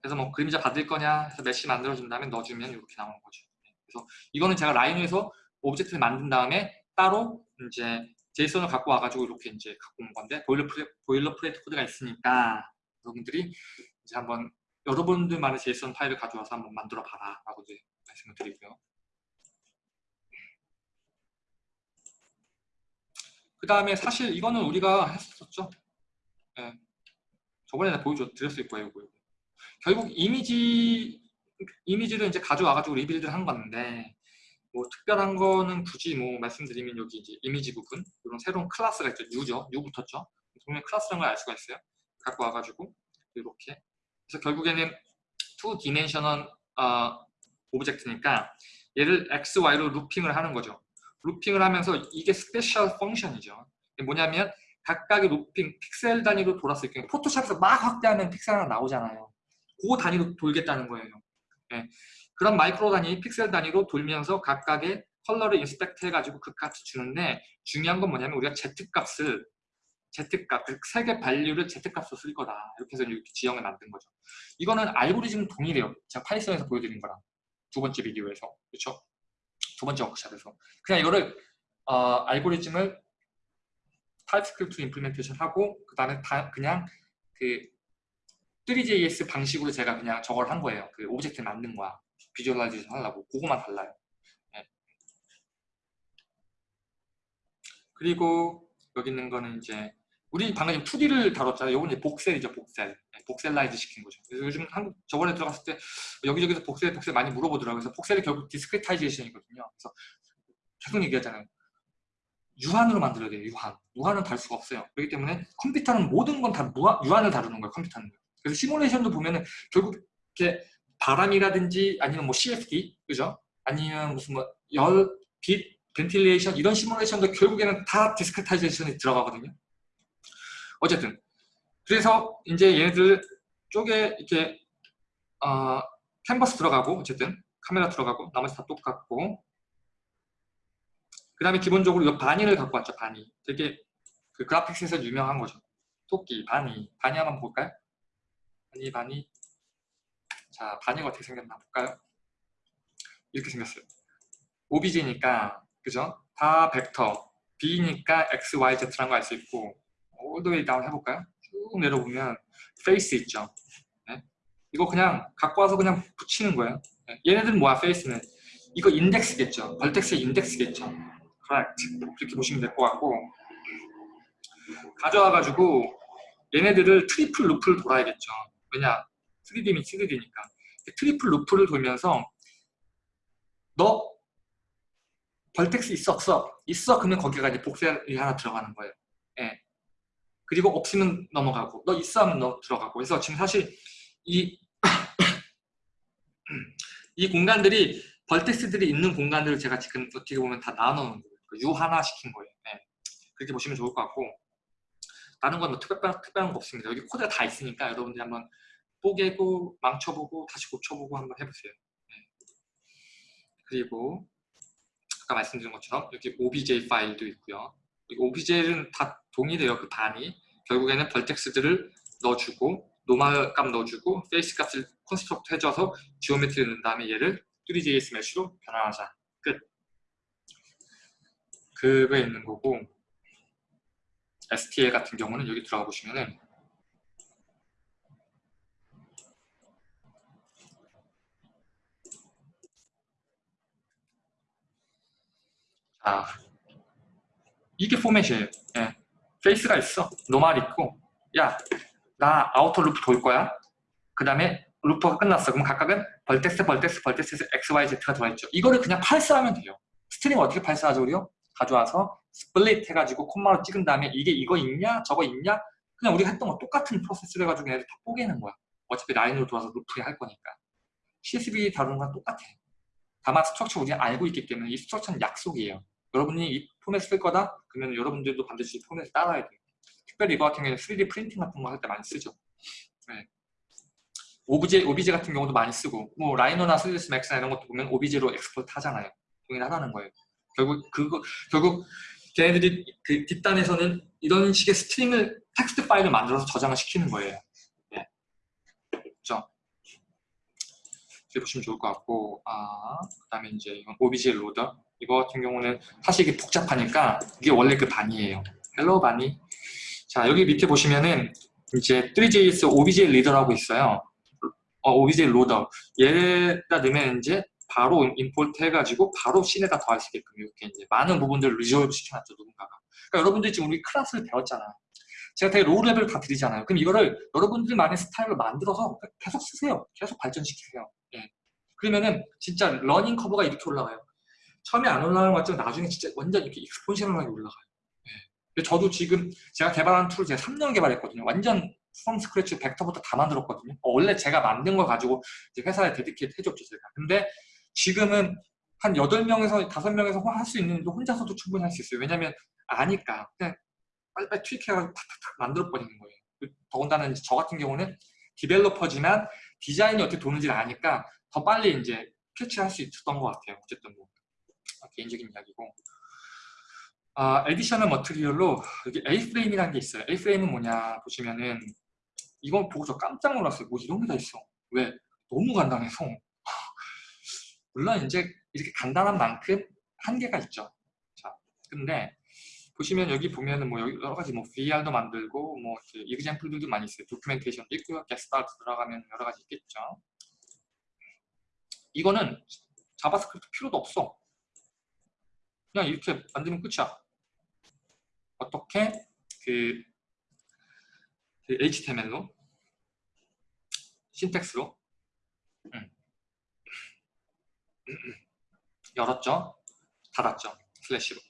그래서 뭐 그림자 받을 거냐 해서 mesh 만들어준 다음에 넣어주면 이렇게 나오는 거죠. 네, 그래서 이거는 제가 Rhino에서 object를 만든 다음에 따로 이제 JSON을 갖고 와가지고 이렇게 이제 갖고 온 건데 boilerpla, boilerplate 코드가 있으니까 여러분들이 이제 한번 여러분들만의 JSON 파일을 가져와서 한번 만들어 봐라 라고 이제 말씀을 드리고요. 그 다음에 사실 이거는 우리가 했었죠. 네. 저번에 보여드렸을 거예요. 이거. 결국 이미지 이미지를 이제 가져와가지고 rebuild를 한 건데 뭐 특별한 거는 굳이 뭐 말씀드리면 여기 이제 이미지 부분 이런 새로운 클래스가 있죠. new죠. new 붙었죠. 분명히 클래스라는 걸 알 수가 있어요. 갖고 와가지고 이렇게 그래서 결국에는 two dimensional 어, object니까 얘를 x, y로 looping을 하는 거죠. looping을 하면서 이게 special function이죠. 뭐냐면 각각의 looping 픽셀 단위로 돌았을 경우 Photoshop에서 막 확대하면 픽셀 하나 나오잖아요. 그 단위로 돌겠다는 거예요. 네. 그런 마이크로 단위, 픽셀 단위로 돌면서 각각의 컬러를 inspect 해가지고 그 값을 주는데 중요한 건 뭐냐면 우리가 Z값을 Z값, 그 색의 value를 Z값으로 쓸 거다. 이렇게 해서 이렇게 지형을 만든 거죠. 이거는 알고리즘 동일해요. 제가 Python에서 보여드린 거랑 두 번째 비디오에서. 그렇죠? 두 번째 워크샵에서. 그냥 이거를 어, 알고리즘을 TypeScript implementation 하고 그 다음에 다 그냥 그 3JS 방식으로 제가 그냥 저걸 한 거예요. 그 object 만든 거야. visualization 하려고. 그거만 달라요. 네. 그리고 여기 있는 거는 이제 우리 방금 2D를 다뤘잖아요. 이건 이제 voxel이죠, voxel. 네, voxelize 시킨 거죠. 그래서 요즘 한국 저번에 들어갔을 때 여기저기서 voxel, voxel 많이 물어보더라고요. 그래서 voxel이 결국 discretization이거든요. 그래서 계속 얘기하잖아요. 유한으로 만들어야 돼요, 유한. 무한은 다룰 수가 없어요. 그렇기 때문에 컴퓨터는 모든 건 다 유한을 다루는 거예요, 컴퓨터는. 그래서 시뮬레이션도 보면은 결국 이렇게 바람이라든지 아니면 뭐 CFD 그죠? 아니면 무슨 뭐 열, 빛, ventilation 이런 시뮬레이션도 결국에는 다 discretization이 들어가거든요. 어쨌든. 그래서 이제 얘네들 쪽에 이렇게 어, 캔버스 들어가고 어쨌든 카메라 들어가고 나머지 다 똑같고. 그 다음에 기본적으로 이 bunny를 갖고 왔죠 bunny. 되게 그 그래픽스에서 유명한 거죠. 토끼 bunny. bunny 한번 볼까요? bunny bunny. 자 bunny가 어떻게 생겼나 볼까요? 이렇게 생겼어요. OBJ니까 그죠? 다 벡터. V니까 X, Y, Z라는 거 알 수 있고 all the 해볼까요? 쭉 내려보면 face 있죠 네? 이거 그냥 갖고 와서 그냥 붙이는 거예요 네? 얘네들은 뭐야 face는 이거 인덱스겠죠 vertex의 인덱스겠죠 correct 이렇게 보시면 될 것 같고 가져와가지고 얘네들을 triple loop를 돌아야겠죠 왜냐 3D면 3D니까 triple loop를 돌면서 너 vertex 있어 없어? 있어 그러면 거기가 이제 voxel이 하나 들어가는 거예요 예. 그리고 없으면 넘어가고 너 있어 하면 너 들어가고 그래서 지금 사실 이, *clears throat* 이 공간들이 vertex들이 있는 공간들을 제가 지금 어떻게 보면 다 나눠놓은 거예요 그 유한화 시킨 거예요 예. 그렇게 보시면 좋을 것 같고 다른 건 뭐 특별한, 특별한 거 없습니다 여기 코드가 다 있으니까 여러분들이 한번 뽀개고 망쳐보고 다시 고쳐보고 한번 해보세요 예. 그리고 아까 말씀드린 것처럼 여기 obj 파일도 있고요. OBJ는 다 동일해요. 그 bunny. 결국에는 vertex들을 넣어주고 normal 값 넣어주고 face 값을 construct 해줘서 geometry 넣은 다음에 얘를 3JS mesh로 변환하자. 끝. 그거 있는 거고 STL 같은 경우는 여기 들어가 보시면은 아, 이게 포맷이에요. 예. face가 있어. normal 있고 야, 나 outer loop 돌 거야. 그 다음에 loop가 끝났어. 그럼 각각은 vertex, vertex, vertex에서 XYZ가 들어있죠. 이거를 그냥 parse하면 돼요. string 어떻게 parse하죠, 우리요? 가져와서 split 해가지고 콤마로 찍은 다음에 이게 이거 있냐? 저거 있냐? 그냥 우리가 했던 거 똑같은 프로세스를 해가지고 얘네들 다 뽀개는 거야. 어차피 라인으로 돌아서 loop에 할 거니까. CSV 다루는 건 똑같아. 다만 structure 우리가 알고 있기 때문에 이 structure는 약속이에요. 여러분이 이 포맷을 쓸 거다? 그러면 여러분들도 반드시 이 포맷을 따라야 돼요. 특별히 이거 같은 경우는 3D printing 같은 거 할 때 많이 쓰죠. 네. OBJ, OBJ 같은 경우도 많이 쓰고 뭐 Rhino나 3ds max나 이런 것도 보면 OBJ로 export 하잖아요. 동일하다는 거예요. 결국 그거 결국 걔네들이 그 뒷단에서는 이런 식의 string을 텍스트 파일을 만들어서 저장을 시키는 거예요. 네. 그렇죠? 보시면 좋을 것 같고 아, 그 다음에 이제 이건 OBJ loader 이거 같은 경우는 사실 이게 복잡하니까 이게 원래 그 bunny예요. Hello bunny. 자 여기 밑에 보시면은 이제 3JS OBJ 리더라고 있어요. 어, OBJ loader. 얘가 넣으면 이제 바로 import 해가지고 바로 scene에다 더할 수 있게끔 이렇게 이제 많은 부분들을 resolve 시켜놨죠 누군가가. 그러니까 여러분들이 지금 우리 클래스를 배웠잖아. 제가 되게 low level 다 드리잖아요. 그럼 이거를 여러분들만의 스타일로 만들어서 계속 쓰세요. 계속 발전시키세요. 예. 그러면은 진짜 learning curve가 이렇게 올라가요. 처음에 안 올라가는 것 같지만 나중에 진짜 완전 이렇게 익스포지션하게 올라가요. 네. 저도 지금 제가 개발한 tool을 제가 3년 개발했거든요. 완전 from scratch 벡터부터 다 만들었거든요. 어, 원래 제가 만든 걸 가지고 회사에 dedicate 해줬죠, 제가. 근데 지금은 한 8명에서 5명에서 할 수 있는 데 혼자서도 충분히 할 수 있어요. 왜냐면 아니까 그냥 빨리빨리 tweak해가지고 탁탁탁 만들어버리는 거예요. 그 더군다나 저 같은 경우는 developer지만 디자인이 어떻게 도는지를 아니까 더 빨리 이제 catch할 수 있었던 것 같아요. 어쨌든 뭐 개인적인 이야기고 아, additional material로 여기 A-Frame이라는 게 있어요. A-Frame은 뭐냐 보시면은 이건 보고 저 깜짝 놀랐어요. 뭐 이런 게 다 있어. 왜? 너무 간단해서 *laughs* 물론 이제 이렇게 간단한 만큼 한계가 있죠. 자, 근데 보시면 여기 보면은 뭐 여러 가지 뭐 VR도 만들고 뭐 example들도 많이 있어요. documentation도 있고요. get started 들어가면 여러 가지 있겠죠. 이거는 JavaScript 필요도 없어. 그냥 이렇게 만들면 끝이야. 어떻게 그, 그 HTML로 syntax로 음. 열었죠. 닫았죠. 슬래시로.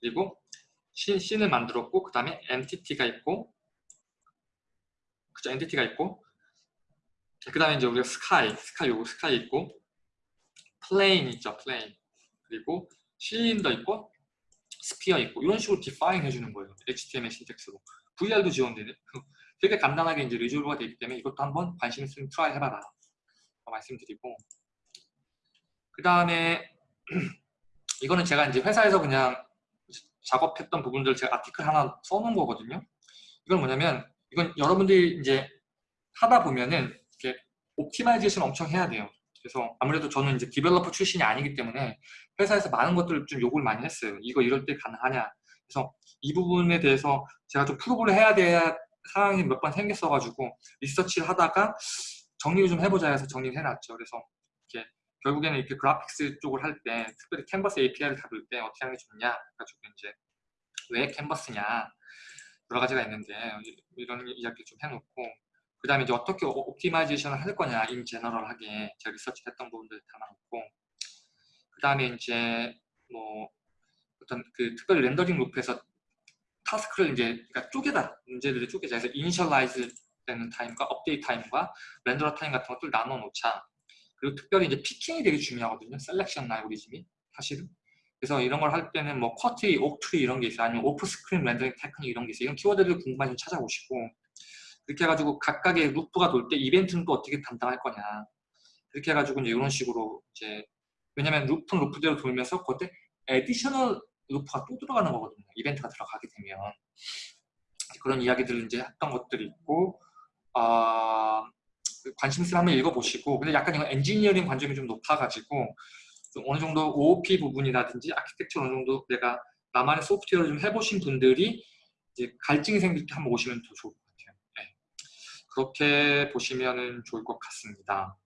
그리고 scene, scene을 만들었고 그 다음에 entity가 있고 그죠 entity가 있고 그 다음에 이제 우리가 sky, sky 요거 sky 있고 plane 있죠, plane. 그리고 실린더 있고 sphere 있고 이런 식으로 define 해주는 거예요. HTML syntax로. VR도 지원되네. *laughs* 되게 간단하게 이제 resolve가 되기 때문에 이것도 한번 관심 있으면 try 해봐라. 말씀드리고 그 다음에 *clears throat* 이거는 제가 이제 회사에서 그냥 작업했던 부분들 제가 article 하나 써놓은 거거든요. 이건 뭐냐면 이건 여러분들이 이제 하다 보면은 이렇게 optimization 엄청 해야 돼요. 그래서 아무래도 저는 이제 developer 출신이 아니기 때문에 회사에서 많은 것들을 좀 요구를 많이 했어요. 이거 이럴 때 가능하냐. 그래서 이 부분에 대해서 제가 좀 prove를 해야 돼야 상황이 몇 번 생겼어가지고 리서치를 하다가 정리를 좀 해보자 해서 정리를 해놨죠. 그래서 이렇게 결국에는 이렇게 graphics 쪽을 할 때 특별히 Canvas API를 다룰 때 어떻게 하는 게 좋냐 가지고 이제 왜 캔버스냐 여러 가지가 있는데 이런 이야기 좀 해놓고 그 다음에 이제 어떻게 optimization을 할 거냐 in general하게 제가 리서치 했던 부분들 담아놓고 그 다음에 이제 뭐 어떤 그 특별히 rendering loop에서 task를 이제 그러니까 쪼개다 문제들을 쪼개자 그래서 initialize 되는 타임과 update time과 renderer time 같은 것들 나눠 놓자. 그리고 특별히 이제 picking이 되게 중요하거든요 selection 알고리즘이 사실은. 그래서 이런 걸 할 때는 뭐 quadtree, octree 이런 게 있어요. 아니면 off screen rendering technique 이런 게 있어요. 이런 키워드를 궁금하시면 찾아보시고 그렇게 해가지고 각각의 loop가 돌 때 이벤트는 또 어떻게 담당할 거냐 그렇게 해가지고 이제 이런 식으로 이제 왜냐면 loop는 loop대로 돌면서 그때 additional loop가 또 들어가는 거거든요 이벤트가 들어가게 되면 그런 이야기들을 이제 했던 것들이 있고 어, 관심 있으면 한번 읽어보시고 근데 약간 이건 엔지니어링 관점이 좀 높아가지고 좀 어느 정도 OOP 부분이라든지 아키텍처 어느 정도 내가 나만의 소프트웨어를 좀 해보신 분들이 이제 갈증이 생길 때 한번 오시면 더 좋을 것 같아요. 네. 그렇게 보시면 좋을 것 같습니다.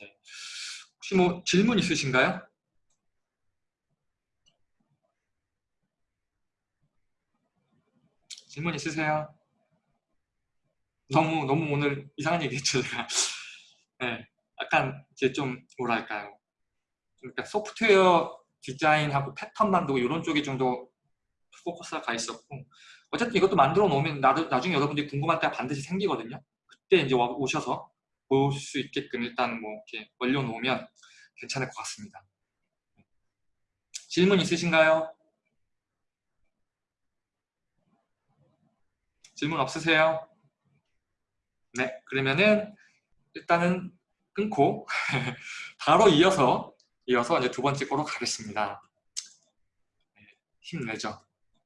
네. 혹시 뭐 질문 있으신가요? 질문 있으세요? 너무 너무 오늘 이상한 얘기 했죠 제가. *laughs* 네, 약간 이제 좀 뭐랄까요. 그러니까 소프트웨어 디자인하고 패턴 만들고 이런 쪽에 좀더 포커스가 가 있었고 어쨌든 이것도 만들어 놓으면 나도, 나중에 여러분들이 궁금한 때가 반드시 생기거든요. 그때 이제 오셔서 볼 수 있게끔 일단 뭐 이렇게 올려 놓으면 괜찮을 것 같습니다. 질문 있으신가요? 질문 없으세요? 네, 그러면은 일단은 끊고 *laughs* 바로 이어서 이어서 이제 두 번째 거로 가겠습니다. 네, 힘내죠.